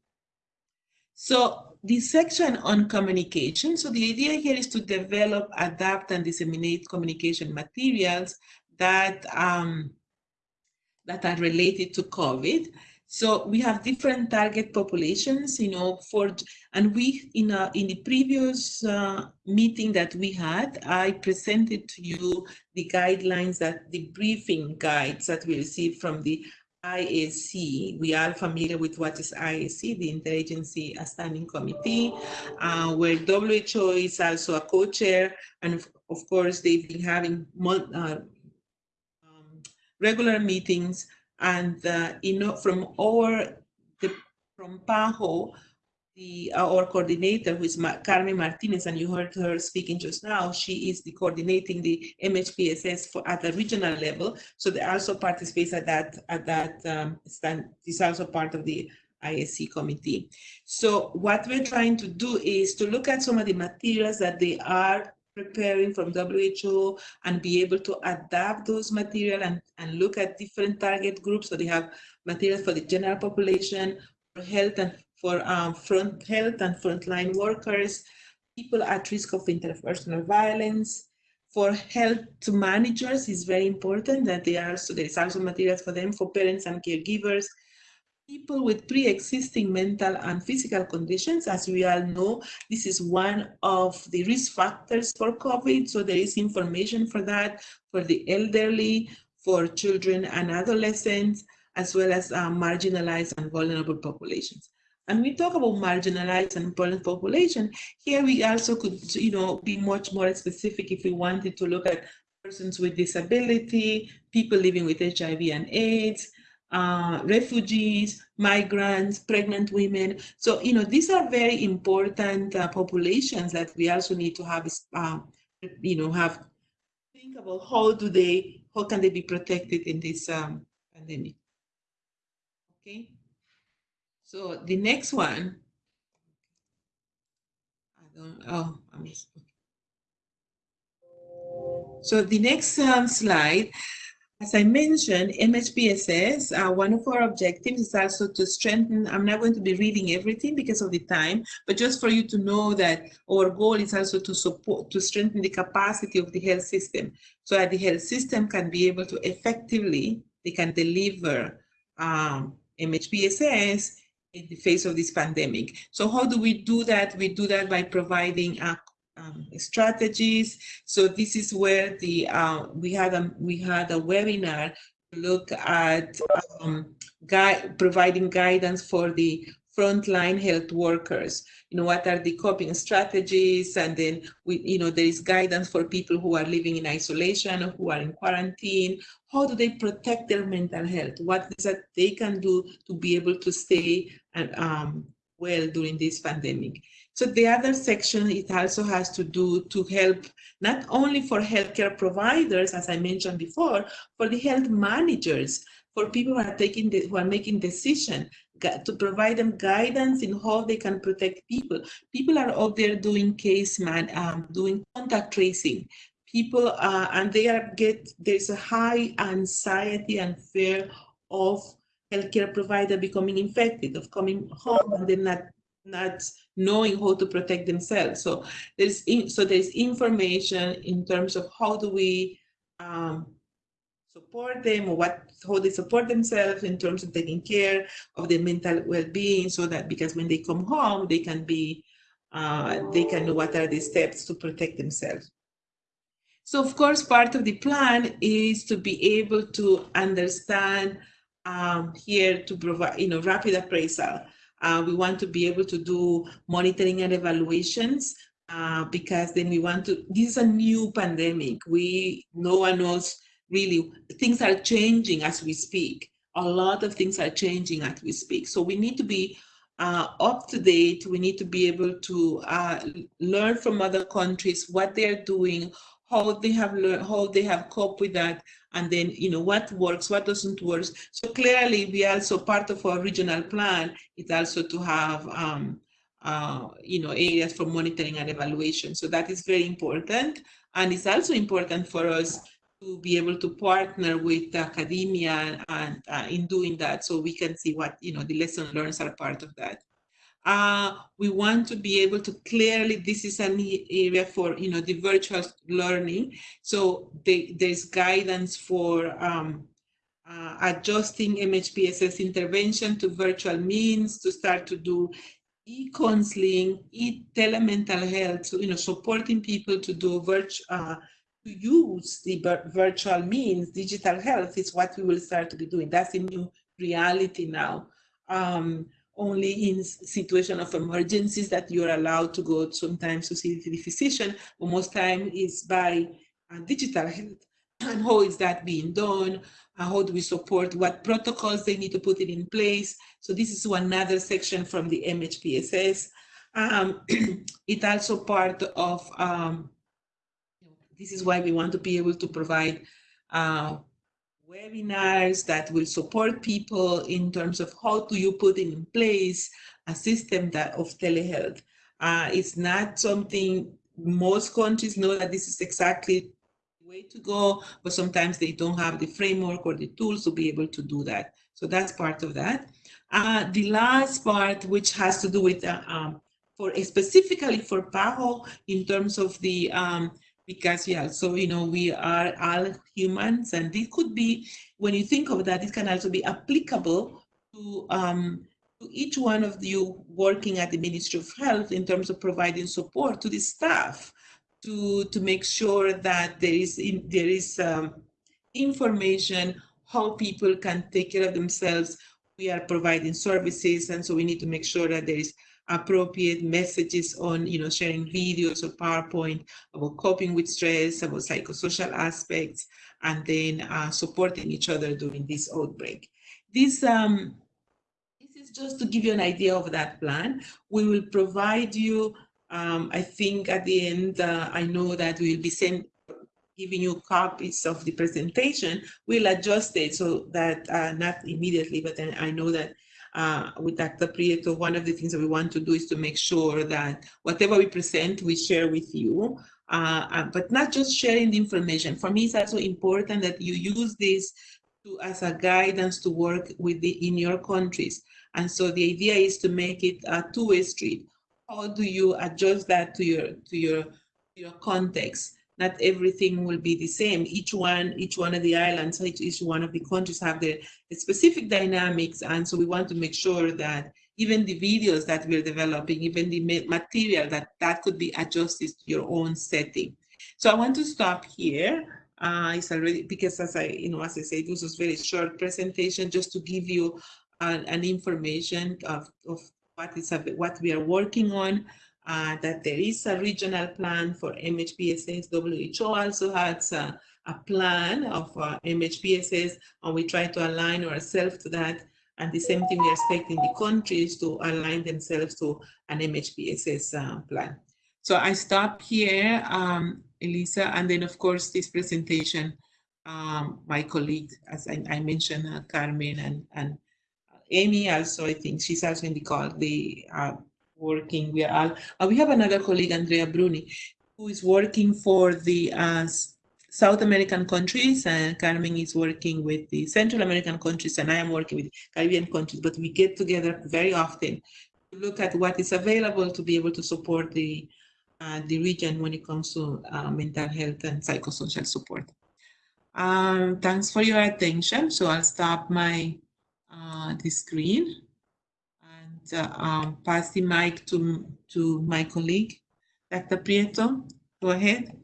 So the section on communication, so the idea here is to develop, adapt, and disseminate communication materials that, um, that are related to COVID. So we have different target populations, you know, for, and we, in, a, in the previous uh, meeting that we had, I presented to you the guidelines that, the briefing guides that we received from the IASC. We are familiar with what is IASC, the Interagency Standing Committee, uh, where WHO is also a co-chair, and of, course they've been having uh, um, regular meetings. And uh, know, from our the, from PAHO, the our coordinator, who is Ma Carmen Martinez, and you heard her speaking just now. She is the coordinating the MHPSS for at the regional level. So they also participate at that at that um, stand. Is also part of the IASC committee. So what we're trying to do is to look at some of the materials that they are preparing from WHO and be able to adapt those material and, and look at different target groups. So they have materials for the general population, for health and for um, front health and frontline workers, people at risk of interpersonal violence. For health managers is very important that they are, so there is also materials for them, for parents and caregivers, people with pre-existing mental and physical conditions. As we all know, this is one of the risk factors for COVID. So there is information for that, for the elderly, for children and adolescents, as well as uh, marginalized and vulnerable populations. And we talk about marginalized and vulnerable population. Here we also could, you know, be much more specific if we wanted to look at persons with disability, people living with HIV and AIDS, uh, refugees, migrants, pregnant women. So, you know, these are very important uh, populations that we also need to have, uh, you know, have think about how do they, how can they be protected in this um, pandemic. Okay. So the next one, I don't, oh, I missed. So the next um, slide, as I mentioned, MHPSS, uh, one of our objectives. Is also to strengthen, I'm not going to be reading everything because of the time, but just for you to know that our goal is also to support, to strengthen the capacity of the health system so that the health system can be able to effectively, they can deliver um, MHPSS in the face of this pandemic. So how do we do that? We do that by providing uh, um, strategies. So this is where the uh, we had a we had a webinar to look at um, providing guidance for the frontline health workers. You know, what are the coping strategies? And then we, you know, there is guidance for people who are living in isolation or who are in quarantine. How do they protect their mental health? What is that they can do to be able to stay and um, well during this pandemic? So the other section, it also has to do to help not only for healthcare providers, as I mentioned before, for the health managers, for people who are taking the, who are making decision to provide them guidance in how they can protect people. People are out there doing case man, um, doing contact tracing. People uh, and they are get there's a high anxiety and fear of healthcare provider becoming infected, of coming home and then not not knowing how to protect themselves. So there's in, so there's information in terms of how do we um, support them or what how they support themselves in terms of taking care of their mental well-being so that because when they come home they can be uh, they can know what are the steps to protect themselves so of course part of the plan is to be able to understand um, here to provide you know rapid appraisal uh, we want to be able to do monitoring and evaluations uh, because then we want to, this is a new pandemic. We, no one knows really, things are changing as we speak. A lot of things are changing as we speak. So we need to be uh, up to date. We need to be able to uh, learn from other countries what they're doing, how they have learned, how they have coped with that, and then you know what works, what doesn't work. So clearly, we also part of our regional plan is also to have um, uh, you know, areas for monitoring and evaluation. So that is very important. And it's also important for us to be able to partner with academia and uh, in doing that so we can see what, you know, the lesson learns are part of that. Uh, we want to be able to clearly, this is an area for, you know, the virtual learning. So they, there's guidance for um, uh, adjusting MHPSS intervention to virtual means to start to do e-counseling, e-telemental health, so, you know, supporting people to do virtual, uh, to use the virtual means, digital health is what we will start to be doing. That's a new reality now. Um, only in situation of emergencies that you're allowed to go sometimes to see the physician, but most time is by uh, digital health. And how is that being done? Uh, how do we support? What protocols they need to put it in place? So this is another section from the MHPSS. Um, it's also part of um, this is why we want to be able to provide uh, webinars that will support people in terms of how do you put in place a system that of telehealth. Uh, it's not something most countries know that this is exactly the way to go, but sometimes they don't have the framework or the tools to be able to do that. So that's part of that. Uh, the last part, which has to do with uh, um, for specifically for PAHO in terms of the um, because yeah so you know we are all humans and it could be when you think of that it can also be applicable to um, to each one of you working at the Ministry of Health in terms of providing support to the staff to to make sure that there is in, there is um, information how people can take care of themselves. We are providing services and so we need to make sure that there is appropriate messages on, you know, sharing videos or PowerPoint about coping with stress, about psychosocial aspects, and then uh, supporting each other during this outbreak. This, um, this is just to give you an idea of that plan. We will provide you, um, I think at the end, uh, I know that we will be send, giving you copies of the presentation. We'll adjust it so that, uh, not immediately, but then I know that uh, with Dr. Prieto, one of the things that we want to do is to make sure that whatever we present, we share with you, uh, uh, but not just sharing the information. For me, it's also important that you use this to, as a guidance to work with the in your countries. And so the idea is to make it a two-way street. How do you adjust that to your to your your context? Not everything will be the same. Each one, each one of the islands, each, each one of the countries have their, specific dynamics. And so we want to make sure that even the videos that we're developing, even the material that that could be adjusted to your own setting. So I want to stop here. Uh, it's already because as I, you know, as I said, this was very short presentation just to give you an, an information of, of what is what we are working on uh, that there is a regional plan for MHPSS. WHO also has a, a plan of uh, MHPSS, and we try to align ourselves to that. And the same thing we are expecting the countries to align themselves to an MHPSS uh, plan. So I stop here, um, Elisa, and then of course this presentation, um, my colleague, as I, I mentioned, uh, Carmen and, and Amy also, I think she's also in the call, the uh, working. We are all, uh, we have another colleague, Andrea Bruni, who is working for the uh, South American countries, and Carmen is working with the Central American countries, and I am working with Caribbean countries. But we get together very often to look at what is available to be able to support the uh, the region when it comes to uh, mental health and psychosocial support. Um, thanks for your attention. So I'll stop my uh, the screen um, pass the mic to, to my colleague, Dr. Prieto. Go ahead.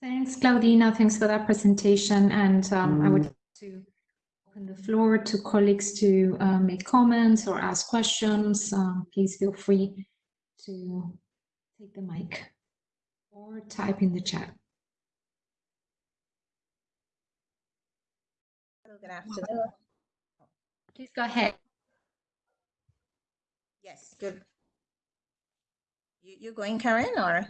Thanks, Claudina. Thanks for that presentation. And um, mm. I would like to open the floor to colleagues to uh, make comments or ask questions. Um, please feel free to take the mic or type in the chat. Good afternoon. Please go ahead. Yes, good. You, you going, Karen, or?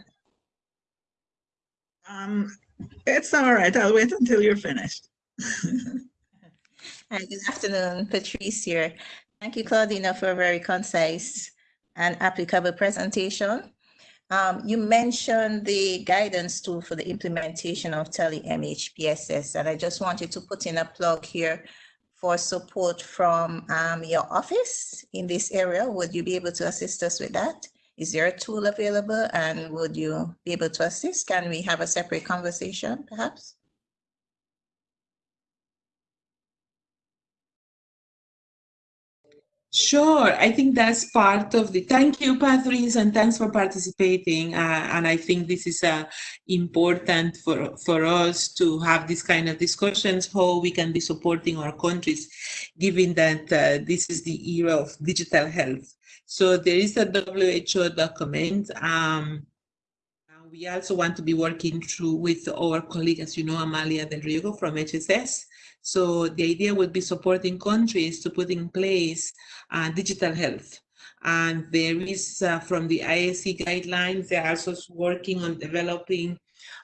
Um, it's all right. I'll wait until you're finished. Hi, good afternoon, Patrice here. Thank you, Claudina, for a very concise and applicable presentation. Um, you mentioned the guidance tool for the implementation of Tele MHPSS, and I just wanted to put in a plug here for support from um, your office in this area. Would you be able to assist us with that? Is there a tool available and would you be able to assist? Can we have a separate conversation perhaps? Sure, I think that's part of the. Thank you, Patrice, and thanks for participating. Uh, and I think this is uh, important for for us to have this kind of discussions how we can be supporting our countries, given that uh, this is the era of digital health. So there is a WHO document. Um, we also want to be working through with our colleague, as you know, Amalia Del Riego from HSS, so the idea would be supporting countries to put in place uh, digital health. And there is, uh, from the IASC guidelines, they're also working on developing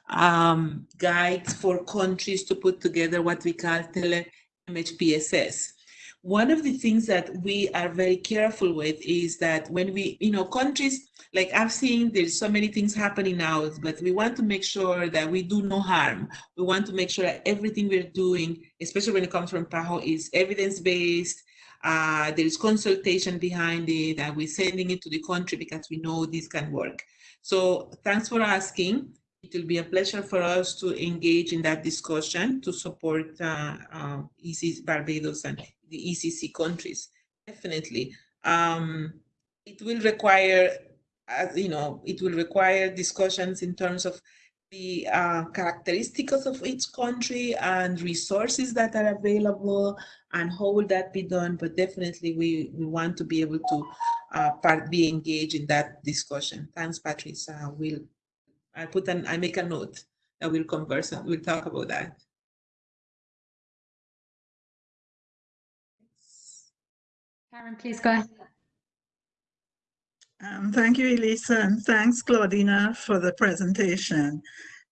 um, guides for countries to put together what we call tele MHPSS. One of the things that we are very careful with is that when we, you know, countries, like I've seen there's so many things happening now, but we want to make sure that we do no harm. We want to make sure that everything we're doing, especially when it comes from PAHO, is evidence-based, uh, there is consultation behind it, and we're sending it to the country because we know this can work. So thanks for asking. It will be a pleasure for us to engage in that discussion to support uh, uh, Barbados and the ECC countries, definitely. Um, it will require, as you know, it will require discussions in terms of the uh, characteristics of each country and resources that are available and how will that be done. But definitely we, we want to be able to uh, part, be engaged in that discussion. Thanks, Patrice. Uh, we'll, I put an, I make a note that we'll converse and we'll talk about that. Karen, please go ahead. Um, thank you, Elisa, and thanks, Claudina, for the presentation.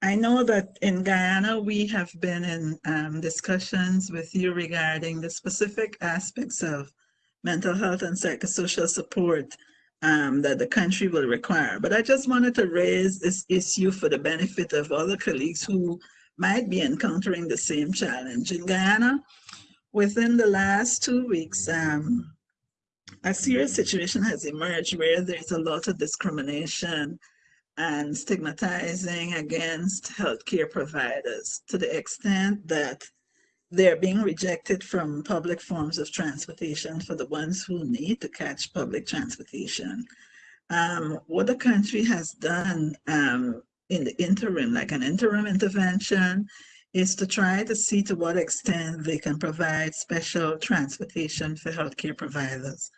I know that in Guyana, we have been in um, discussions with you regarding the specific aspects of mental health and psychosocial support um, that the country will require. But I just wanted to raise this issue for the benefit of other colleagues who might be encountering the same challenge. In Guyana, within the last two weeks, um, a serious situation has emerged where there's a lot of discrimination and stigmatizing against healthcare providers to the extent that they're being rejected from public forms of transportation for the ones who need to catch public transportation. Um, what the country has done um, in the interim, like an interim intervention, is to try to see to what extent they can provide special transportation for healthcare providers.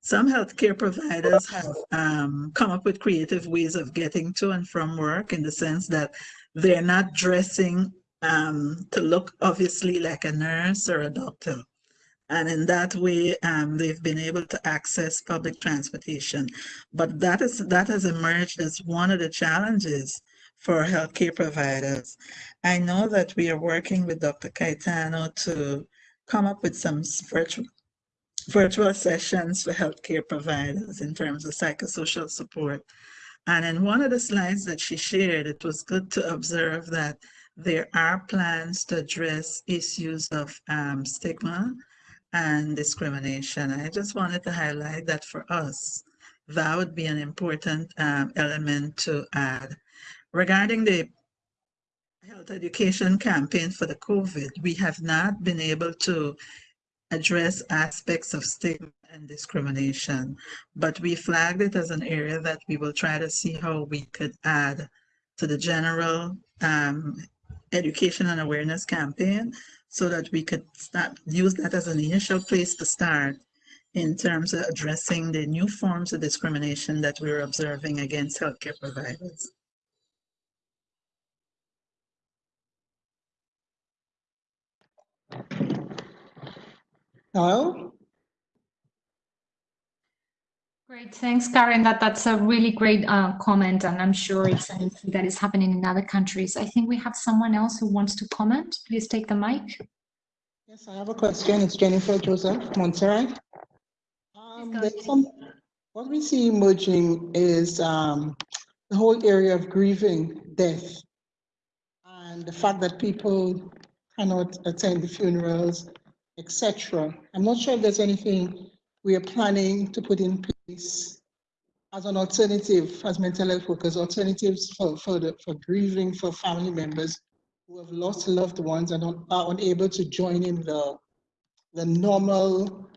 Some healthcare providers have um, come up with creative ways of getting to and from work in the sense that they're not dressing um, to look obviously like a nurse or a doctor. And in that way, um, they've been able to access public transportation. But that is that has emerged as one of the challenges for healthcare providers. I know that we are working with Dr. Cayetano to come up with some virtual virtual sessions for healthcare providers in terms of psychosocial support. And in one of the slides that she shared, it was good to observe that there are plans to address issues of um, stigma and discrimination. I just wanted to highlight that for us, that would be an important um, element to add. Regarding the health education campaign for the COVID, we have not been able to address aspects of stigma and discrimination, but we flagged it as an area that we will try to see how we could add to the general um, education and awareness campaign so that we could start use that as an initial place to start in terms of addressing the new forms of discrimination that we're observing against healthcare providers. Hello? Great, thanks, Karen. That that's a really great uh, comment, and I'm sure it's anything that is happening in other countries. I think we have someone else who wants to comment. Please take the mic. Yes, I have a question. It's Jennifer Joseph Montserrat. Um, some, what we see emerging is um, the whole area of grieving death and the fact that people cannot attend the funerals, etc. I'm not sure if there's anything we are planning to put in place as an alternative, as mental health workers, alternatives for, for, the, for grieving for family members who have lost loved ones and are unable to join in the, the normal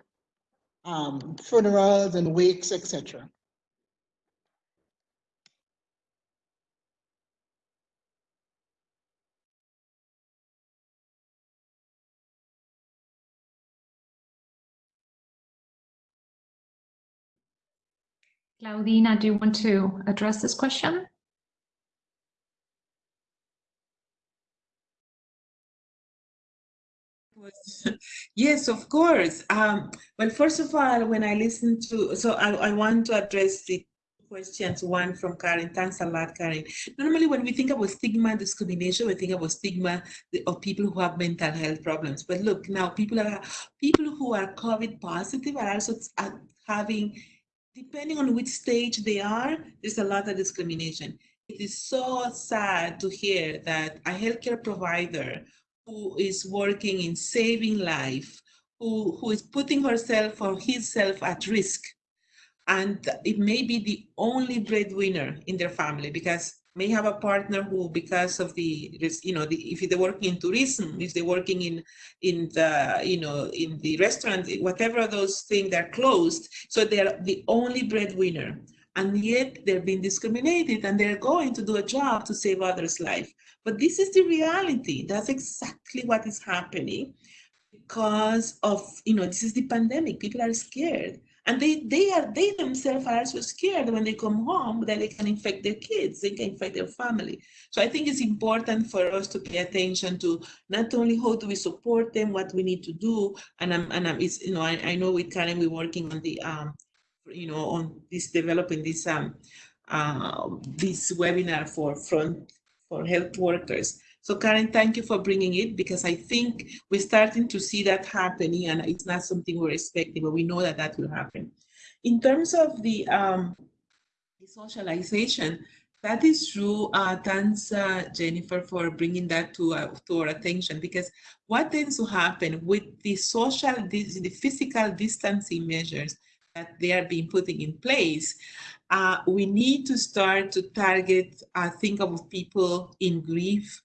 um, funerals and wakes, etc. Claudina, do you want to address this question? Yes, of course. Um, well, first of all, when I listen to, so I, I want to address the questions. One from Karen. Thanks a lot, Karen. Normally, when we think about stigma discrimination, we think about stigma of people who have mental health problems. But look, now people are people who are COVID positive are also having, depending on which stage they are, there's a lot of discrimination. It is so sad to hear that a healthcare provider who is working in saving life, who, who is putting herself or himself at risk. And it may be the only breadwinner in their family because may have a partner who, because of the, you know, the, if they're working in tourism, if they're working in, in the, you know, in the restaurant, whatever those things, they're closed. So they're the only breadwinner. And yet they're being discriminated and they're going to do a job to save others' life. But this is the reality. That's exactly what is happening because of, you know, this is the pandemic. People are scared. And they, they are they themselves are also scared when they come home that they can infect their kids, they can infect their family. So I think it's important for us to pay attention to not only how do we support them, what we need to do, and I'm and I'm it's you know I, I know with Karen we're working on the um you know on this developing this um uh, this webinar for front for health workers. So Karen, thank you for bringing it because I think we're starting to see that happening and it's not something we're expecting, but we know that that will happen. In terms of the, um, socialization, that is true. Uh, thanks, uh, Jennifer, for bringing that to, uh, to our attention because what tends to happen with the social, the, the physical distancing measures that they are being putting in place, uh, we need to start to target, uh, think of people in grief,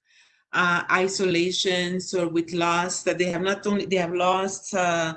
uh, isolations or with loss that they have not only, they have lost uh,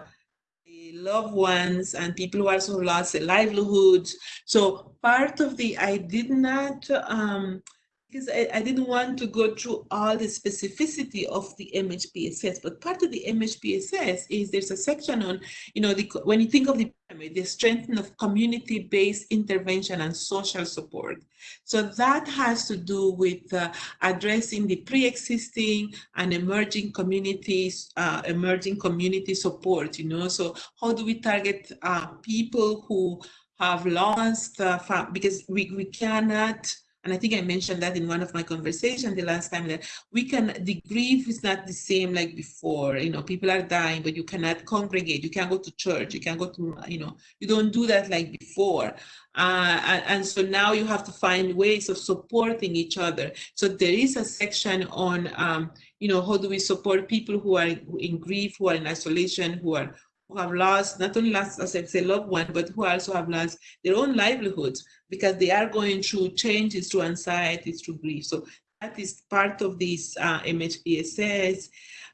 loved ones and people who also lost their livelihoods. So part of the, I did not, um, because I, I, didn't want to go through all the specificity of the MHPSS, but part of the MHPSS is there's a section on, you know, the, when you think of the pyramid, the strengthening of community-based intervention and social support. So that has to do with uh, addressing the pre-existing and emerging communities, uh, emerging community support, you know, so how do we target uh, people who have lost, uh, because we, we cannot, and I think I mentioned that in one of my conversations the last time that we can, the grief is not the same like before. You know, people are dying, but you cannot congregate. You can't go to church. You can't go to, you know, you don't do that like before. Uh, and, and, so now you have to find ways of supporting each other. So there is a section on, um, you know, how do we support people who are in grief, who are in isolation, who are who have lost, not only lost, as I say, loved one, but who also have lost their own livelihoods because they are going through changes, through anxiety, through grief. So that is part of this uh, MHPSS.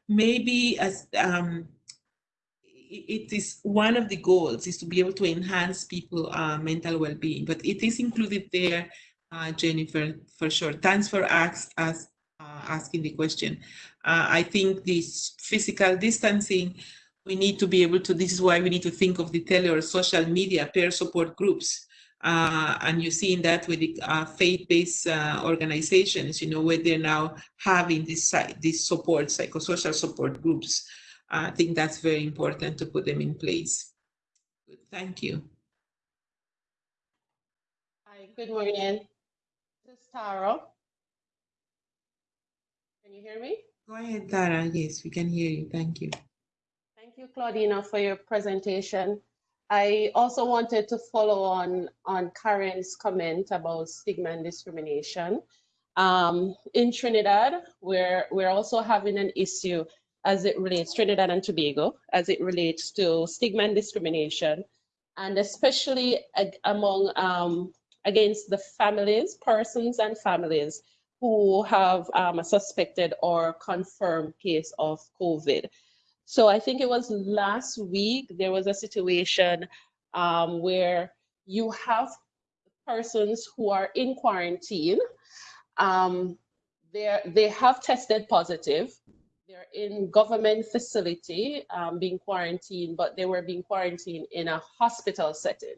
Maybe as um, it is one of the goals is to be able to enhance people uh, mental well-being, but it is included there, uh, Jennifer, for sure. Thanks for ask, ask, uh, asking the question. Uh, I think this physical distancing we need to be able to, this is why we need to think of the tele or social media peer support groups. Uh, and you're seeing that with the uh, faith-based uh, organizations, you know, where they're now having this, this support, psychosocial support groups. I think that's very important to put them in place. Good. Thank you. Hi, good morning. This is Tara. Can you hear me? Go ahead, Tara. Yes, we can hear you. Thank you. Thank you, Claudina, for your presentation. I also wanted to follow on on Karen's comment about stigma and discrimination. Um, in Trinidad, we're we're also having an issue as it relates Trinidad and Tobago, as it relates to stigma and discrimination, and especially ag- among um, against the families, persons and families who have um, a suspected or confirmed case of COVID. So I think it was last week, there was a situation um, where you have persons who are in quarantine. Um, they're, they have tested positive. They're in government facility um, being quarantined, but they were being quarantined in a hospital setting.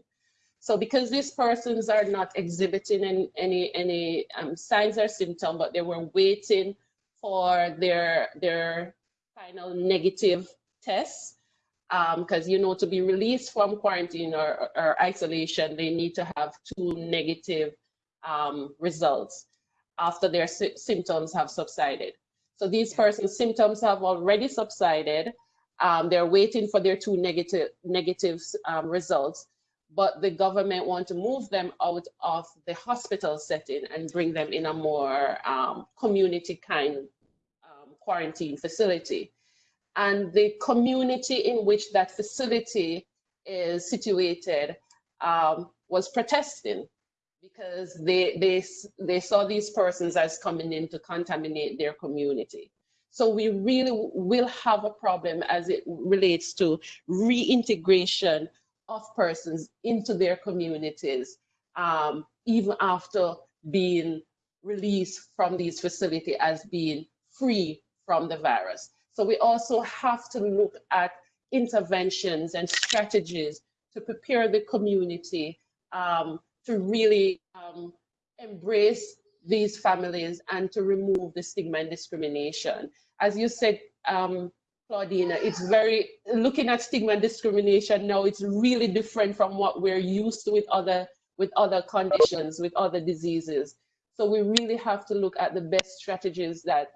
So because these persons are not exhibiting any any, any um, signs or symptoms, but they were waiting for their their final negative tests, because um, you know to be released from quarantine or, or isolation, they need to have two negative um, results after their sy symptoms have subsided. So these persons' symptoms have already subsided. Um, they're waiting for their two negative negative um, results but the government want to move them out of the hospital setting and bring them in a more um, community kind quarantine facility. And the community in which that facility is situated um, was protesting because they, they, they saw these persons as coming in to contaminate their community. So we really will have a problem as it relates to reintegration of persons into their communities, um, even after being released from these facilities as being free from the virus. So we also have to look at interventions and strategies to prepare the community um, to really um, embrace these families and to remove the stigma and discrimination. As you said, um, Claudina, it's very, looking at stigma and discrimination now, it's really different from what we're used to with other, with other conditions, with other diseases. So we really have to look at the best strategies that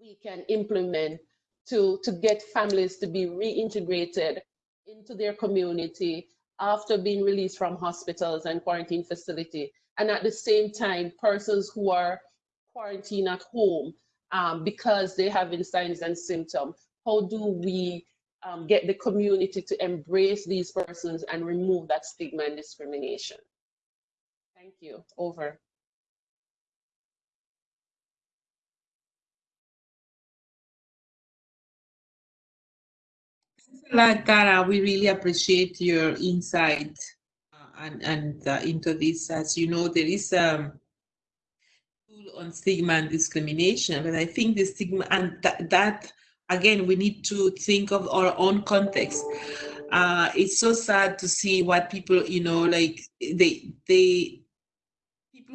we can implement to, to get families to be reintegrated into their community after being released from hospitals and quarantine facility. And at the same time, persons who are quarantined at home um, because they have signs and symptoms. How do we um, get the community to embrace these persons and remove that stigma and discrimination? Thank you. Over. A lot, Tara. We really appreciate your insight uh, and, and uh, into this. As you know, there is a um, on stigma and discrimination, but I think the stigma and that, that again, we need to think of our own context. Uh, it's so sad to see what people, you know, like they they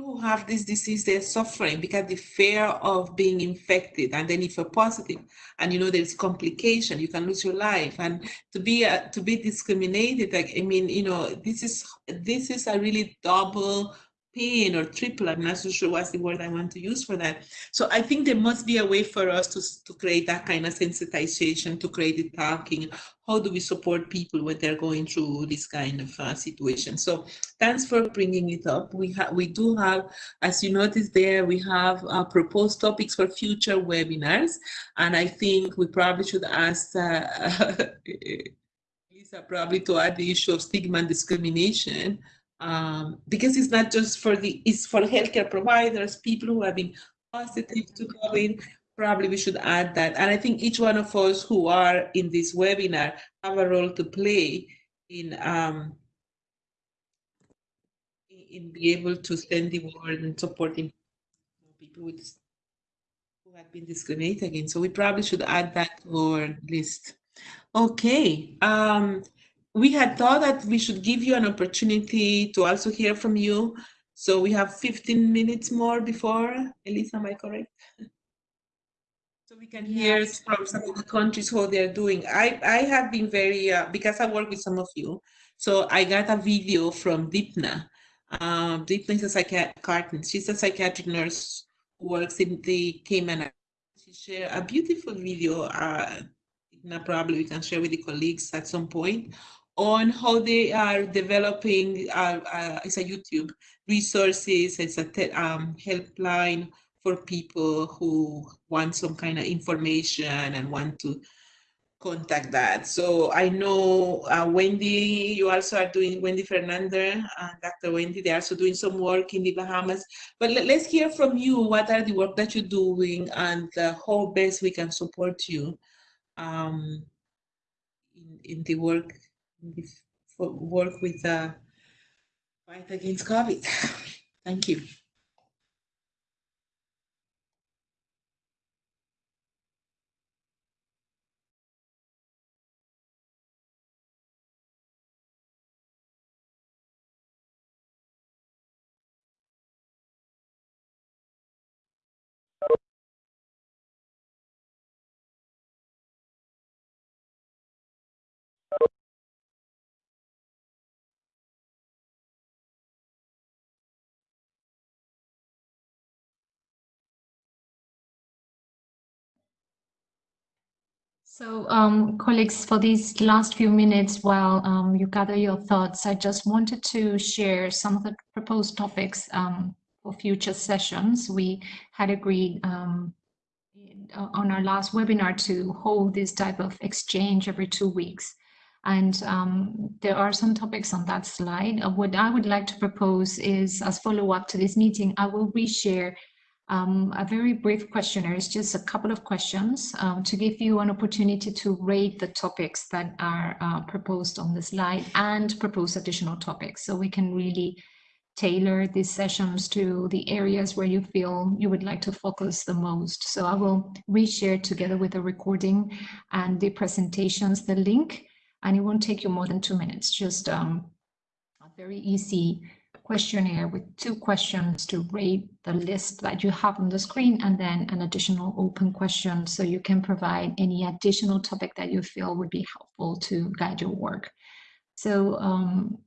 who have this disease they're suffering because the fear of being infected and then if you're positive and you know there's complication you can lose your life. And to be uh, to be discriminated like i mean you know this is this is a really double pain or triple. I'm not so sure what's the word I want to use for that. So I think there must be a way for us to, to create that kind of sensitization, to create the talking. How do we support people when they're going through this kind of uh, situation? So thanks for bringing it up. We have, we do have, as you notice there, we have uh, proposed topics for future webinars, and I think we probably should ask. Uh, Lisa probably to add the issue of stigma and discrimination um, because it's not just for the, it's for healthcare providers, people who have been positive to COVID, probably we should add that. And I think each one of us who are in this webinar have a role to play in um, in be able to send the word and supporting people with who have been discriminated against. So we probably should add that to our list. Okay. Um, we had thought that we should give you an opportunity to also hear from you. So we have 15 minutes more before. Elisa, am I correct? So we can hear yes. from some of the countries how they're doing. I, I have been very, uh, because I work with some of you, so I got a video from Deepna. Um, Deepna is a psychiatric, she's a psychiatric nurse who works in the Cayman. She shared a beautiful video, uh, probably we can share with the colleagues at some point, on how they are developing, uh, uh, it's a YouTube resources, it's a um, helpline for people who want some kind of information and want to contact that. So I know uh, Wendy, you also are doing, Wendy Fernanda, uh, Dr. Wendy, they're also doing some work in the Bahamas. But let, us hear from you, what are the work that you're doing and uh, how best we can support you um, in, in the work, work with the fight against COVID. Thank you. So, um, colleagues, for these last few minutes while um, you gather your thoughts, I just wanted to share some of the proposed topics um, for future sessions. We had agreed um, on our last webinar to hold this type of exchange every two weeks. And um, there are some topics on that slide. Uh, what I would like to propose is, as follow-up to this meeting, I will reshare um, a very brief questionnaire. It's just a couple of questions um, to give you an opportunity to rate the topics that are uh, proposed on the slide and propose additional topics. So we can really tailor these sessions to the areas where you feel you would like to focus the most. So I will reshare together with the recording and the presentations, the link, and it won't take you more than two minutes. Just um, a very easy questionnaire with two questions to rate the list that you have on the screen and then an additional open question so you can provide any additional topic that you feel would be helpful to guide your work. So um,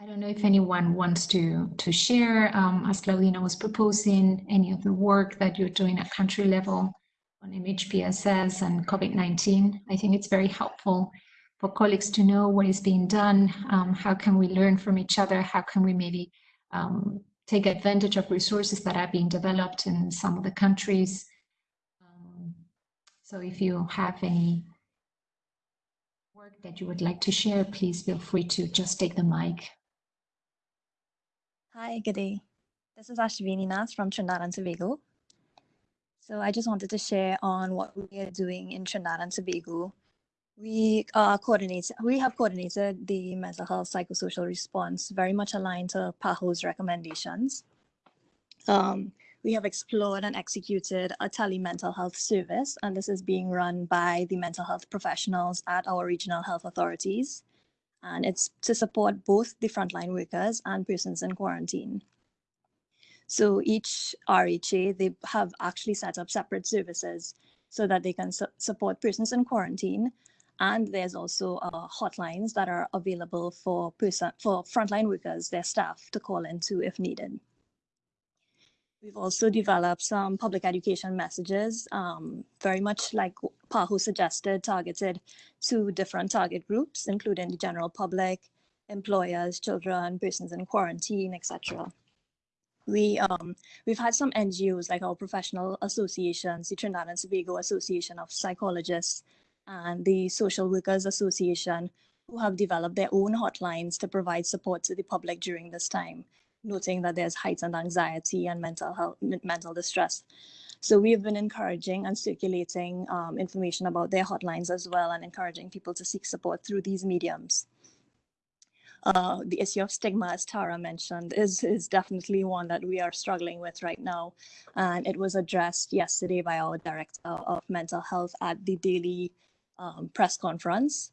I don't know if anyone wants to, to share, um, as Claudina was proposing, any of the work that you're doing at country level on MHPSS and COVID-19. I think it's very helpful for colleagues to know what is being done, um, how can we learn from each other, how can we maybe um, take advantage of resources that are being developed in some of the countries. Um, so if you have any work that you would like to share, please feel free to just take the mic. Hi, good day. This is Ashvini Nath from Trinidad and Tobago. So I just wanted to share on what we are doing in Trinidad and Tobago we uh, coordinate, we have coordinated the mental health psychosocial response very much aligned to PAHO's recommendations. Um, we have explored and executed a tele mental health service, and this is being run by the mental health professionals at our regional health authorities. And it's to support both the frontline workers and persons in quarantine. So each RHA, they have actually set up separate services so that they can su support persons in quarantine and there's also uh, hotlines that are available for person for frontline workers, their staff to call into if needed. We've also developed some public education messages, um, very much like PAHO suggested, targeted to different target groups, including the general public, employers, children, persons in quarantine, etc. We, um, we've had some NGOs like our professional associations, the Trinidad and Tobago Association of Psychologists, and the Social Workers Association, who have developed their own hotlines to provide support to the public during this time, noting that there's heightened anxiety and mental health, mental distress. So we have been encouraging and circulating um, information about their hotlines as well and encouraging people to seek support through these mediums. Uh, the issue of stigma, as Tara mentioned, is, is definitely one that we are struggling with right now. And it was addressed yesterday by our Director of Mental Health at the daily um, press conference.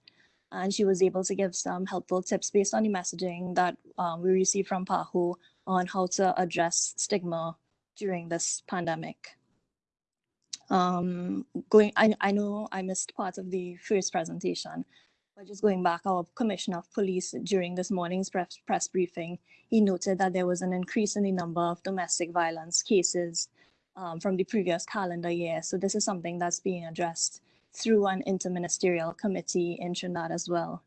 And she was able to give some helpful tips based on the messaging that um, we received from PAHO on how to address stigma during this pandemic. Um, going, I, I know I missed part of the first presentation, but just going back, our Commissioner of Police during this morning's press, press briefing, he noted that there was an increase in the number of domestic violence cases um, from the previous calendar year. So this is something that's being addressed through an interministerial committee in Trinidad as well.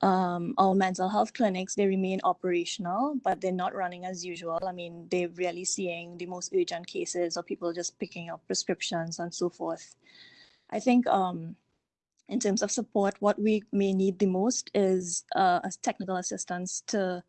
Um, our mental health clinics, they remain operational, but they're not running as usual. I mean, they're really seeing the most urgent cases of people just picking up prescriptions and so forth. I think um, in terms of support, what we may need the most is uh, technical assistance to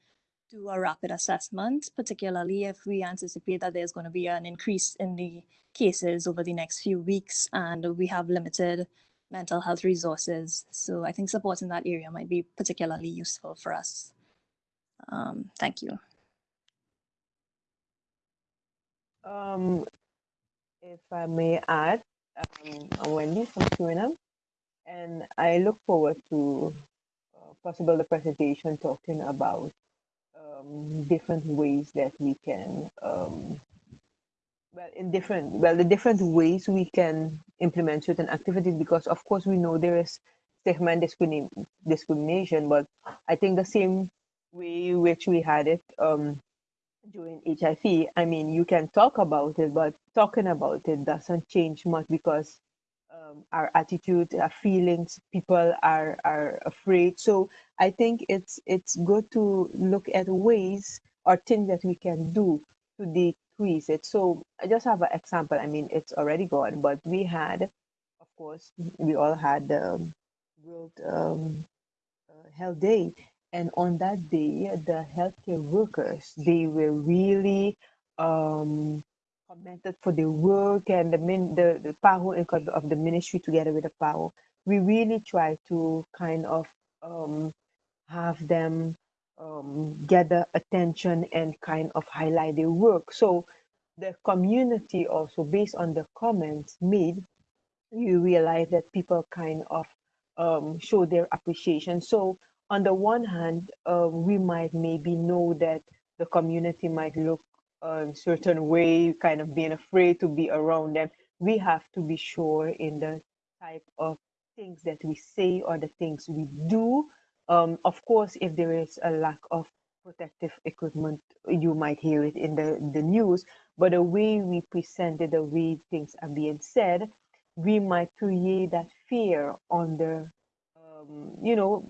do a rapid assessment, particularly if we anticipate that there's going to be an increase in the cases over the next few weeks and we have limited mental health resources. So I think support in that area might be particularly useful for us. Um, thank you. Um, if I may add, um, Wendy from Suriname, and I look forward to uh, possible the presentation talking about um, different ways that we can um, well in different well the different ways we can implement certain activities because of course we know there is stigma and discrimin- discrimination but i think the same way which we had it um, during hiv i mean you can talk about it but talking about it doesn't change much because um, our attitude our feelings people are are afraid. So i think it's it's good to look at ways or things that we can do to decrease it. So i just have an example. I mean it's already gone but we had of course we all had um, world um, uh, health day. And on that day the healthcare workers they were really um, commented for the work and the min the, the PAHO of the ministry together with the power. We really try to kind of um, have them um, gather attention and kind of highlight their work. So the community also, based on the comments made, you realize that people kind of um, show their appreciation. So on the one hand, uh, we might maybe know that the community might look a certain way, kind of being afraid to be around them. We have to be sure in the type of things that we say or the things we do. Um, of course, if there is a lack of protective equipment, you might hear it in the, the news, but the way we present it, the way things are being said, we might create that fear on the, um, you know,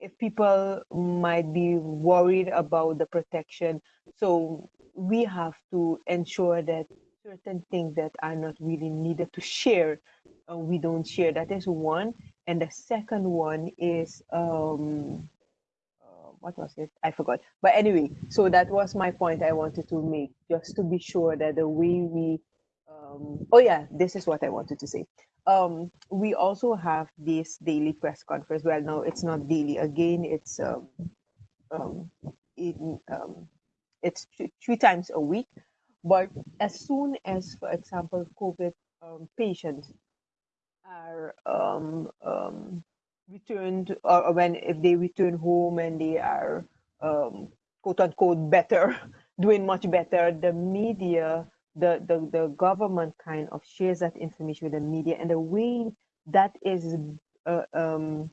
if people might be worried about the protection. So we have to ensure that certain things that are not really needed to share, uh, we don't share. That is one. And the second one is, um, uh, what was it? I forgot. But anyway, so that was my point I wanted to make, just to be sure that the way we, um, oh yeah, this is what I wanted to say um, we also have this daily press conference. Well, no, it's not daily. Again, it's um, um, in, um, it's th- three times a week. But as soon as, for example, COVID um, patients are um, um, returned, or when if they return home and they are um, quote unquote better, doing much better, the media the, the, the government kind of shares that information with the media and the way that is uh, um,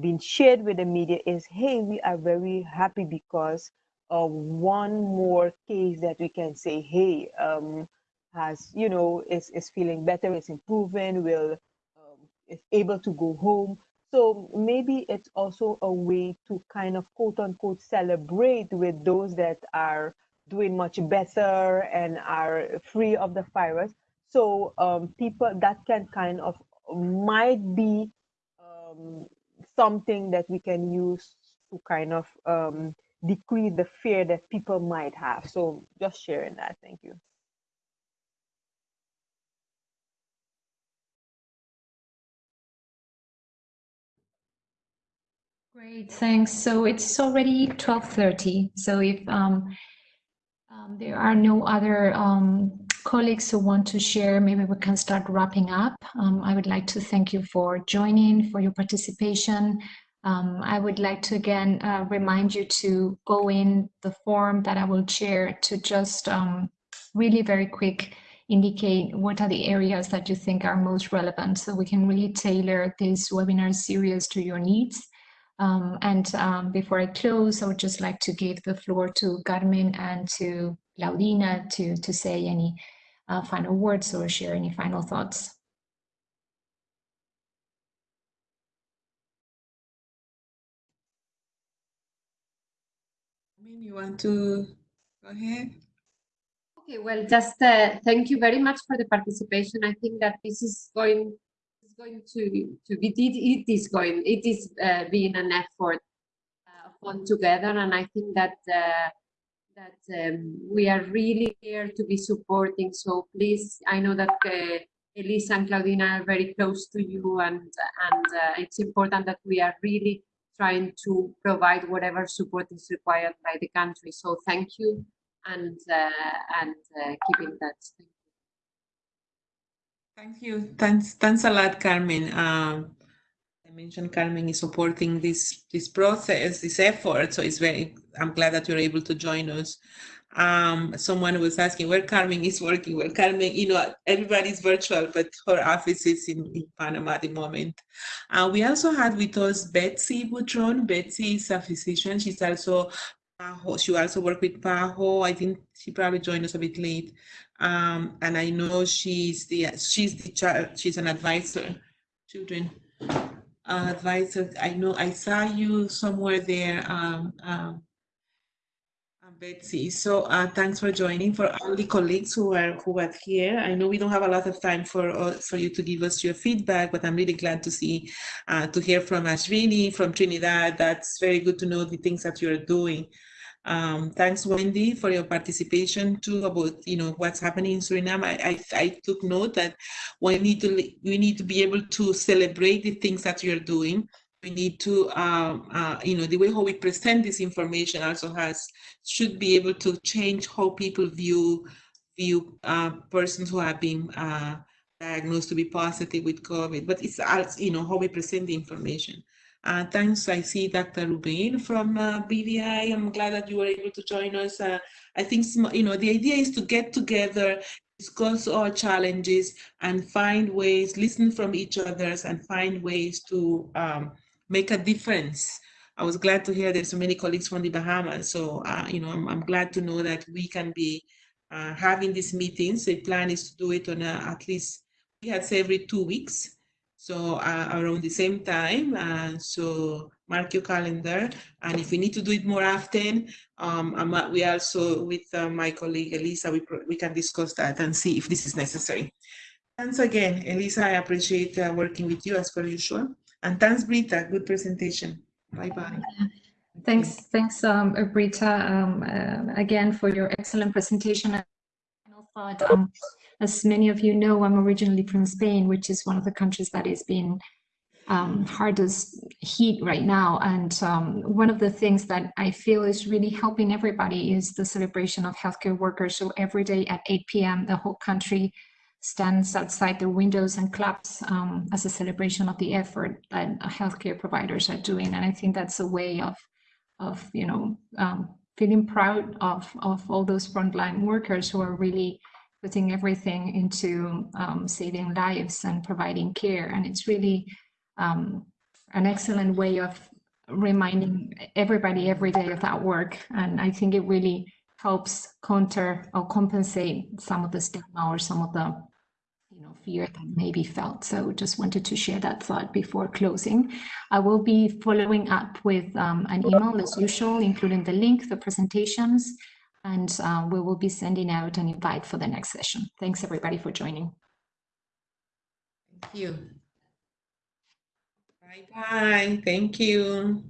being shared with the media is hey we are very happy because of one more case that we can say hey um, has you know is, is feeling better is improving will um, is able to go home so maybe it's also a way to kind of quote unquote celebrate with those that are doing much better and are free of the virus. So um, people that can kind of might be um, something that we can use to kind of um, decrease the fear that people might have. So just sharing that. Thank you. Great, thanks. So it's already 12:30. So if um, um, there are no other um, colleagues who want to share. Maybe we can start wrapping up. Um, I would like to thank you for joining, for your participation. Um, I would like to again uh, remind you to go in the form that I will share to just um, really very quick indicate what are the areas that you think are most relevant so we can really tailor this webinar series to your needs. Um, and um, before I close, I would just like to give the floor to Carmen and to Claudina to, to say any uh, final words or share any final thoughts. You want to go ahead? Okay, well, just uh, thank you very much for the participation. I think that this is going is going to to be it, it is going it is uh, being an effort uh, on together, and I think that uh, that um, we are really here to be supporting. So please, I know that uh, Elisa and Claudina are very close to you, and and uh, it's important that we are really trying to provide whatever support is required by the country. So thank you and uh, and uh, keep in touch. Thank you. Thanks, thanks a lot, Carmen. Um, I mentioned Carmen is supporting this this process, this effort. So it's very. I'm glad that you're able to join us. Um, someone was asking where Carmen is working. Well, Carmen, you know, everybody's virtual, but her office is in, in Panama at the moment. Uh, we also had with us Betsy Butron. Betsy is a physician. She's also. She also worked with PAHO. I think she probably joined us a bit late. Um, and I know she's the she's the child. She's an advisor, children uh, advisor. I know I saw you somewhere there. Um, um, Betsy. So uh, thanks for joining. For all the colleagues who are who are here, I know we don't have a lot of time for uh, for you to give us your feedback, but I'm really glad to see uh, to hear from Ashvini from Trinidad. That's very good to know the things that you're doing. Um, thanks, Wendy, for your participation too about you know what's happening in Suriname. I, I, I took note that we need to we need to be able to celebrate the things that you're doing we need to, um, uh, you know, the way how we present this information also has, should be able to change how people view, view uh, persons who have been uh, diagnosed to be positive with COVID, but it's also, you know, how we present the information. Uh, thanks. I see Dr. Ruben from uh, BVI. I'm glad that you were able to join us. Uh, I think, you know, the idea is to get together, discuss our challenges and find ways, listen from each other and find ways to um, make a difference. I was glad to hear there's so many colleagues from the Bahamas. So, uh, you know, I'm, I'm glad to know that we can be uh, having these meetings. The plan is to do it on a, at least, we had say every two weeks. So uh, around the same time. Uh, so mark your calendar. And if we need to do it more often, um, we also, with uh, my colleague Elisa, we, we can discuss that and see if this is necessary. Thanks again, Elisa. I appreciate uh, working with you as per usual. And thanks, Britta. Good presentation. Bye-bye. Thanks, thanks, um, Britta, um, uh, again for your excellent presentation. Thought, um, as many of you know, I'm originally from Spain, which is one of the countries that is being um, hardest hit right now. And um, one of the things that I feel is really helping everybody is the celebration of healthcare workers. So every day at 8 p.m., the whole country stands outside their windows and claps um, as a celebration of the effort that healthcare providers are doing. And I think that's a way of, of you know, um, feeling proud of, of all those frontline workers who are really putting everything into um, saving lives and providing care. And it's really um, an excellent way of reminding everybody every day of that work. And I think it really helps counter or compensate some of the stigma or some of the fear that may be felt. So just wanted to share that thought before closing. I will be following up with um, an email as usual including the link the presentations and uh, we will be sending out an invite for the next session. Thanks everybody for joining. Thank you. Bye bye thank you